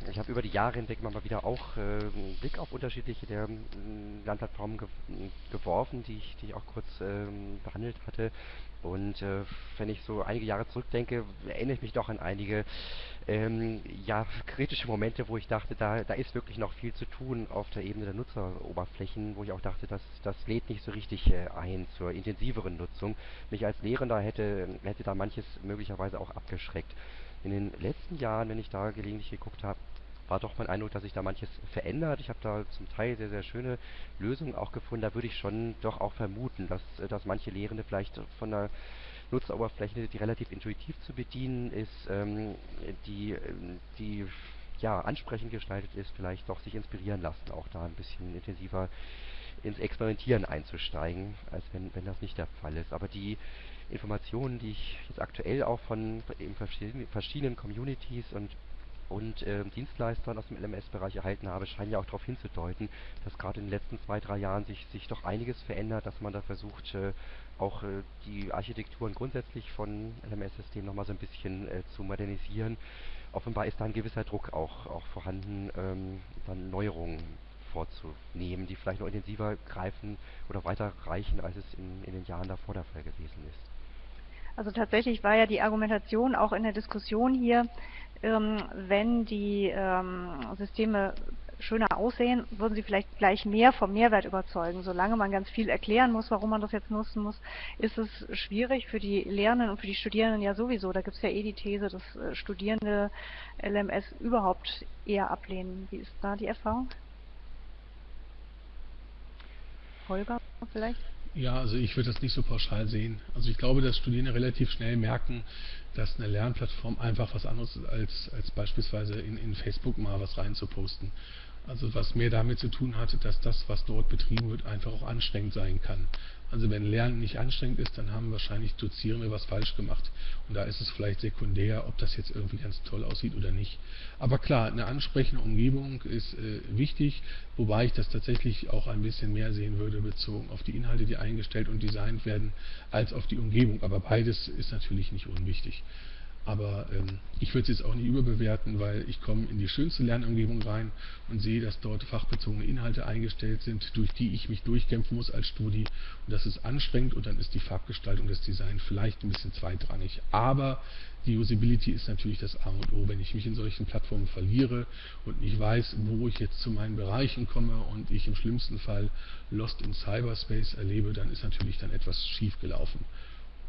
B: äh, ich habe über die Jahre hinweg mal wieder auch äh, einen Blick auf unterschiedliche der äh, Lernplattformen ge geworfen, die ich, die ich auch kurz ähm, behandelt hatte. Und äh, wenn ich so einige Jahre zurückdenke, erinnere ich mich doch an einige ähm, ja, kritische Momente, wo ich dachte, da, da ist wirklich noch viel zu tun auf der Ebene der Nutzeroberflächen, wo ich auch dachte, das, das lädt nicht so richtig äh, ein zur intensiveren Nutzung. Mich als Lehrender hätte, hätte da manches möglicherweise auch abgeschreckt. In den letzten Jahren, wenn ich da gelegentlich geguckt habe, war doch mein Eindruck, dass sich da manches verändert. Ich habe da zum Teil sehr, sehr schöne Lösungen auch gefunden. Da würde ich schon doch auch vermuten, dass, dass manche Lehrende vielleicht von der Nutzeroberfläche, die relativ intuitiv zu bedienen ist, ähm, die, die ja, ansprechend gestaltet ist, vielleicht doch sich inspirieren lassen, auch da ein bisschen intensiver ins Experimentieren einzusteigen, als wenn, wenn das nicht der Fall ist. Aber die Informationen, die ich jetzt aktuell auch von eben verschiedenen Communities und und äh, Dienstleistern aus dem LMS-Bereich erhalten habe, scheinen ja auch darauf hinzudeuten, dass gerade in den letzten zwei, drei Jahren sich, sich doch einiges verändert, dass man da versucht, äh, auch äh, die Architekturen grundsätzlich von LMS-Systemen nochmal so ein bisschen äh, zu modernisieren offenbar ist da ein gewisser Druck auch, auch vorhanden, ähm, dann Neuerungen vorzunehmen, die vielleicht noch intensiver greifen oder weiter reichen, als es in, in den Jahren davor der Fall gewesen ist.
A: Also tatsächlich war ja die Argumentation auch in der Diskussion hier, ähm, wenn die ähm, Systeme schöner aussehen, würden sie vielleicht gleich mehr vom Mehrwert überzeugen. Solange man ganz viel erklären muss, warum man das jetzt nutzen muss, ist es schwierig für die Lehrenden und für die Studierenden ja sowieso. Da gibt es ja eh die These, dass äh, Studierende LMS überhaupt eher ablehnen. Wie ist da die Erfahrung? Holger vielleicht?
C: Ja, also ich würde das nicht so pauschal sehen. Also ich glaube, dass Studierende relativ schnell merken, dass eine Lernplattform einfach was anderes ist, als, als beispielsweise in, in Facebook mal was reinzuposten. Also was mehr damit zu tun hatte, dass das, was dort betrieben wird, einfach auch anstrengend sein kann. Also wenn Lernen nicht anstrengend ist, dann haben wahrscheinlich Dozierende was falsch gemacht. Und da ist es vielleicht sekundär, ob das jetzt irgendwie ganz toll aussieht oder nicht. Aber klar, eine ansprechende Umgebung ist äh, wichtig, wobei ich das tatsächlich auch ein bisschen mehr sehen würde, bezogen auf die Inhalte, die eingestellt und designt werden, als auf die Umgebung. Aber beides ist natürlich nicht unwichtig. Aber ähm, ich würde es jetzt auch nicht überbewerten, weil ich komme in die schönste Lernumgebung rein und sehe, dass dort fachbezogene Inhalte eingestellt sind, durch die ich mich durchkämpfen muss als Studi. Und das ist anstrengend und dann ist die Farbgestaltung des Designs vielleicht ein bisschen zweitrangig. Aber die Usability ist natürlich das A und O. Wenn ich mich in solchen Plattformen verliere und nicht weiß, wo ich jetzt zu meinen Bereichen komme und ich im schlimmsten Fall Lost in Cyberspace erlebe, dann ist natürlich dann etwas schief gelaufen.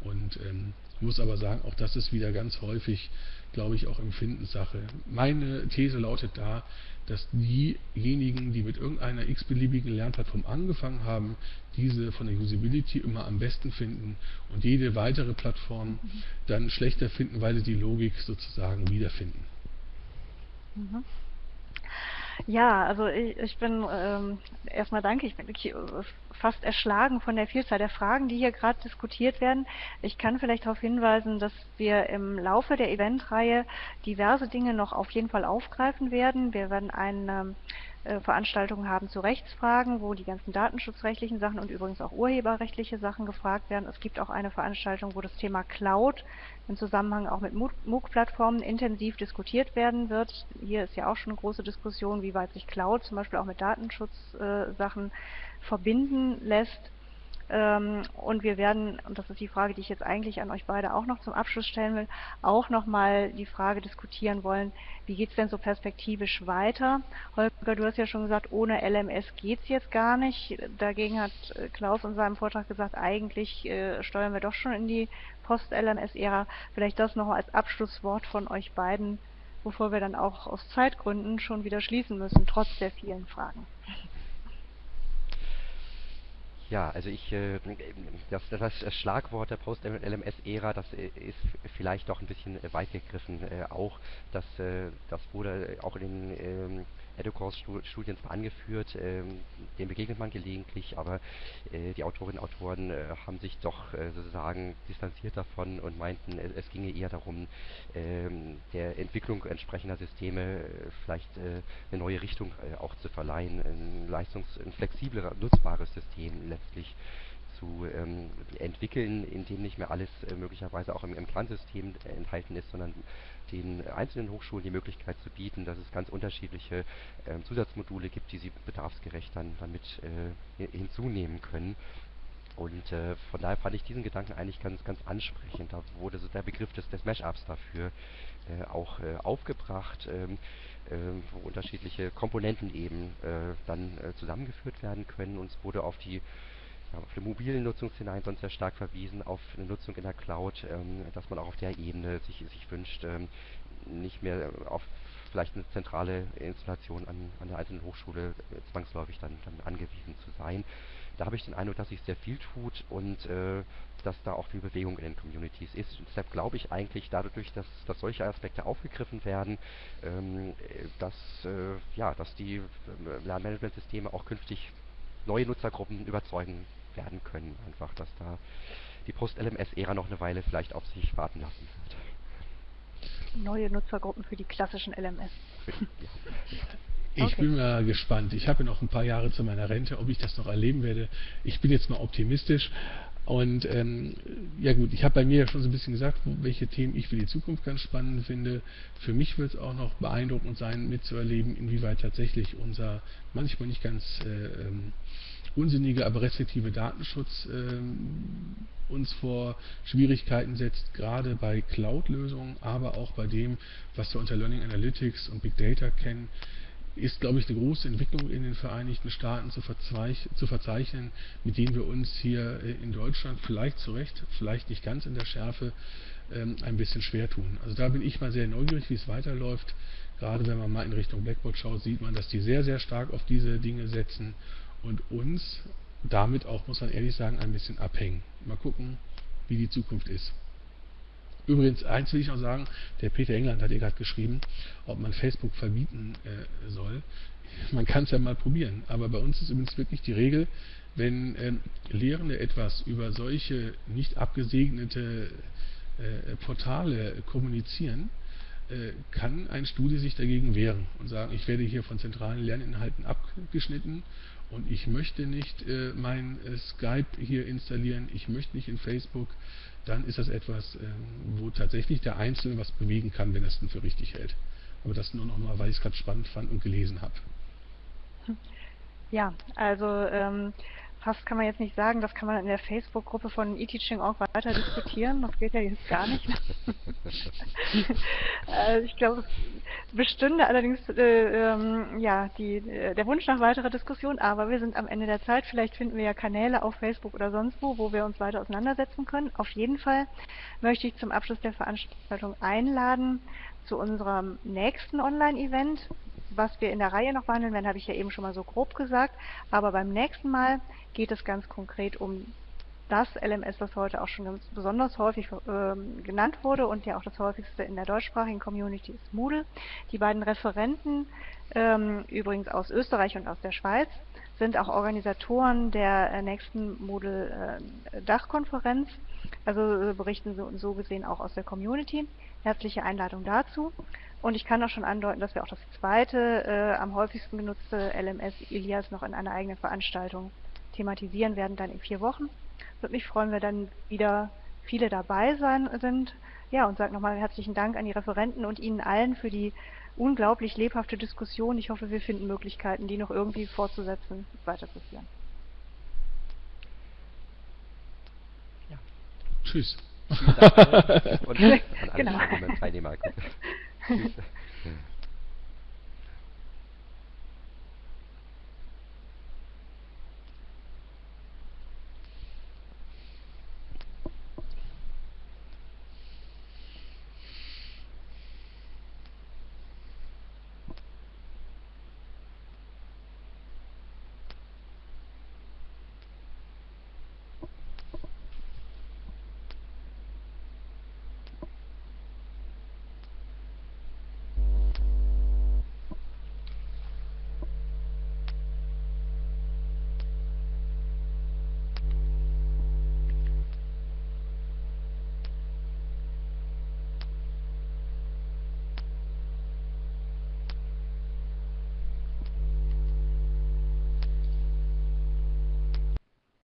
C: Und ähm, muss aber sagen, auch das ist wieder ganz häufig, glaube ich, auch Empfindenssache. Meine These lautet da, dass diejenigen, die mit irgendeiner x-beliebigen Lernplattform angefangen haben, diese von der Usability immer am besten finden und jede weitere Plattform dann schlechter finden, weil sie die Logik sozusagen wiederfinden.
A: Mhm. Ja, also ich, ich bin ähm, erstmal danke, ich bin fast erschlagen von der Vielzahl der Fragen, die hier gerade diskutiert werden. Ich kann vielleicht darauf hinweisen, dass wir im Laufe der Eventreihe diverse Dinge noch auf jeden Fall aufgreifen werden. Wir werden eine äh, Veranstaltungen haben zu Rechtsfragen, wo die ganzen datenschutzrechtlichen Sachen und übrigens auch urheberrechtliche Sachen gefragt werden. Es gibt auch eine Veranstaltung, wo das Thema Cloud im Zusammenhang auch mit MOOC-Plattformen intensiv diskutiert werden wird. Hier ist ja auch schon eine große Diskussion, wie weit sich Cloud zum Beispiel auch mit Datenschutzsachen äh, verbinden lässt. Ähm, und wir werden, und das ist die Frage, die ich jetzt eigentlich an euch beide auch noch zum Abschluss stellen will, auch nochmal die Frage diskutieren wollen, wie geht es denn so perspektivisch weiter? Holger, du hast ja schon gesagt, ohne LMS geht es jetzt gar nicht. Dagegen hat äh, Klaus in seinem Vortrag gesagt, eigentlich äh, steuern wir doch schon in die Post-LMS-Ära. Vielleicht das noch als Abschlusswort von euch beiden, bevor wir dann auch aus Zeitgründen schon wieder schließen müssen, trotz der vielen Fragen.
B: Ja, also ich, äh, das, das Schlagwort der Post-LMS-Ära, das äh, ist vielleicht doch ein bisschen weit gegriffen. Äh, auch das, das wurde auch in den Educourse-Studien zwar angeführt, ähm, dem begegnet man gelegentlich, aber äh, die Autorinnen und Autoren äh, haben sich doch äh, sozusagen distanziert davon und meinten, es, es ginge eher darum, ähm, der Entwicklung entsprechender Systeme vielleicht eine neue Richtung auch zu verleihen, ein leistungs-, ein flexibler, nutzbares System letztlich zu ähm, entwickeln, in dem nicht mehr alles äh, möglicherweise auch im, im Kernsystem enthalten ist, sondern den einzelnen Hochschulen die Möglichkeit zu bieten, dass es ganz unterschiedliche äh, Zusatzmodule gibt, die sie bedarfsgerecht dann damit äh, hinzunehmen können. Und äh, von daher fand ich diesen Gedanken eigentlich ganz, ganz ansprechend. Da wurde so der Begriff des, des Mashups dafür äh, auch äh, aufgebracht, ähm, ähm, wo unterschiedliche Komponenten eben äh, dann zusammengeführt werden können. Und es wurde auf die auf die mobilen Nutzungsszenarien sonst sehr stark verwiesen, auf eine Nutzung in der Cloud, ähm, dass man auch auf der Ebene sich, sich wünscht, ähm, nicht mehr auf vielleicht eine zentrale Installation an, an der einzelnen Hochschule äh, zwangsläufig dann, dann angewiesen zu sein. Da habe ich den Eindruck, dass sich sehr viel tut und äh, dass da auch viel Bewegung in den Communities ist. Deshalb glaube ich eigentlich dadurch, dass, dass solche Aspekte aufgegriffen werden, ähm, dass, äh, ja, dass die äh, Lernmanagementsysteme auch künftig neue Nutzergruppen überzeugen werden können. Einfach, dass da die Post-LMS-Ära noch eine Weile vielleicht auf sich warten lassen wird.
A: Neue Nutzergruppen für die klassischen LMS. <laughs>
C: Ich okay. bin mal gespannt. Ich habe ja noch ein paar Jahre zu meiner Rente, ob ich das noch erleben werde. Ich bin jetzt mal optimistisch, Und ähm, ja gut, ich habe bei mir ja schon so ein bisschen gesagt, welche Themen ich für die Zukunft ganz spannend finde. Für mich wird es auch noch beeindruckend sein, mitzuerleben, inwieweit tatsächlich unser manchmal nicht ganz äh, ähm, unsinnige, aber restriktive Datenschutz äh, uns vor Schwierigkeiten setzt, gerade bei Cloud-Lösungen, aber auch bei dem, was wir unter Learning Analytics und Big Data kennen, ist, glaube ich, eine große Entwicklung in den Vereinigten Staaten zu, zu verzeichnen, mit denen wir uns hier äh, in Deutschland vielleicht zu Recht, vielleicht nicht ganz in der Schärfe, ähm, ein bisschen schwer tun. Also da bin ich mal sehr neugierig, wie es weiterläuft. Gerade wenn man mal in Richtung Blackboard schaut, sieht man, dass die sehr, sehr stark auf diese Dinge setzen und uns damit auch, muss man ehrlich sagen, ein bisschen abhängen. Mal gucken, wie die Zukunft ist. Übrigens, eins will ich noch sagen, der Peter England hat ihr gerade geschrieben, ob man Facebook verbieten äh, soll. Man kann es ja mal probieren, aber bei uns ist übrigens wirklich die Regel, wenn ähm, Lehrende etwas über solche nicht abgesegnete äh, Portale kommunizieren, äh, kann ein Studie sich dagegen wehren und sagen, ich werde hier von zentralen Lerninhalten abgeschnitten und ich möchte nicht äh, mein äh, Skype hier installieren, ich möchte nicht in Facebook, dann ist das etwas, äh, wo tatsächlich der Einzelne was bewegen kann, wenn er es denn für richtig hält. Aber das nur noch mal, weil ich es gerade spannend fand und gelesen habe.
A: Ja, also ähm, fast kann man jetzt nicht sagen, das kann man in der Facebook-Gruppe von eTeaching.org weiter diskutieren. Das geht ja jetzt gar nicht. also <laughs> ich glaube, es bestünde allerdings äh, ähm, ja, die, äh, der Wunsch nach weiterer Diskussion, aber wir sind am Ende der Zeit. Vielleicht finden wir ja Kanäle auf Facebook oder sonst wo, wo wir uns weiter auseinandersetzen können. Auf jeden Fall möchte ich zum Abschluss der Veranstaltung einladen zu unserem nächsten Online-Event was wir in der Reihe noch behandeln werden, habe ich ja eben schon mal so grob gesagt. Aber beim nächsten Mal geht es ganz konkret um das LMS, das heute auch schon ganz besonders häufig äh, genannt wurde und ja auch das häufigste in der deutschsprachigen Community ist Moodle. Die beiden Referenten, ähm, übrigens aus Österreich und aus der Schweiz, sind auch Organisatoren der äh, nächsten Moodle-Dachkonferenz, äh, also äh, berichten so, so gesehen auch aus der Community. Herzliche Einladung dazu. Und ich kann auch schon andeuten, dass wir auch das zweite äh, am häufigsten genutzte LMS Ilias noch in einer eigenen Veranstaltung thematisieren werden, dann in vier Wochen. Würde mich freuen, wenn dann wieder viele dabei sein sind. Ja, und sage nochmal herzlichen Dank an die Referenten und Ihnen allen für die unglaublich lebhafte Diskussion. Ich hoffe, wir finden Möglichkeiten, die noch irgendwie fortzusetzen, weiterzuführen.
C: Ja. Tschüss.
B: Vielen Dank <laughs> und an alle
A: genau.
B: Teilnehmer. <laughs> Tschüss.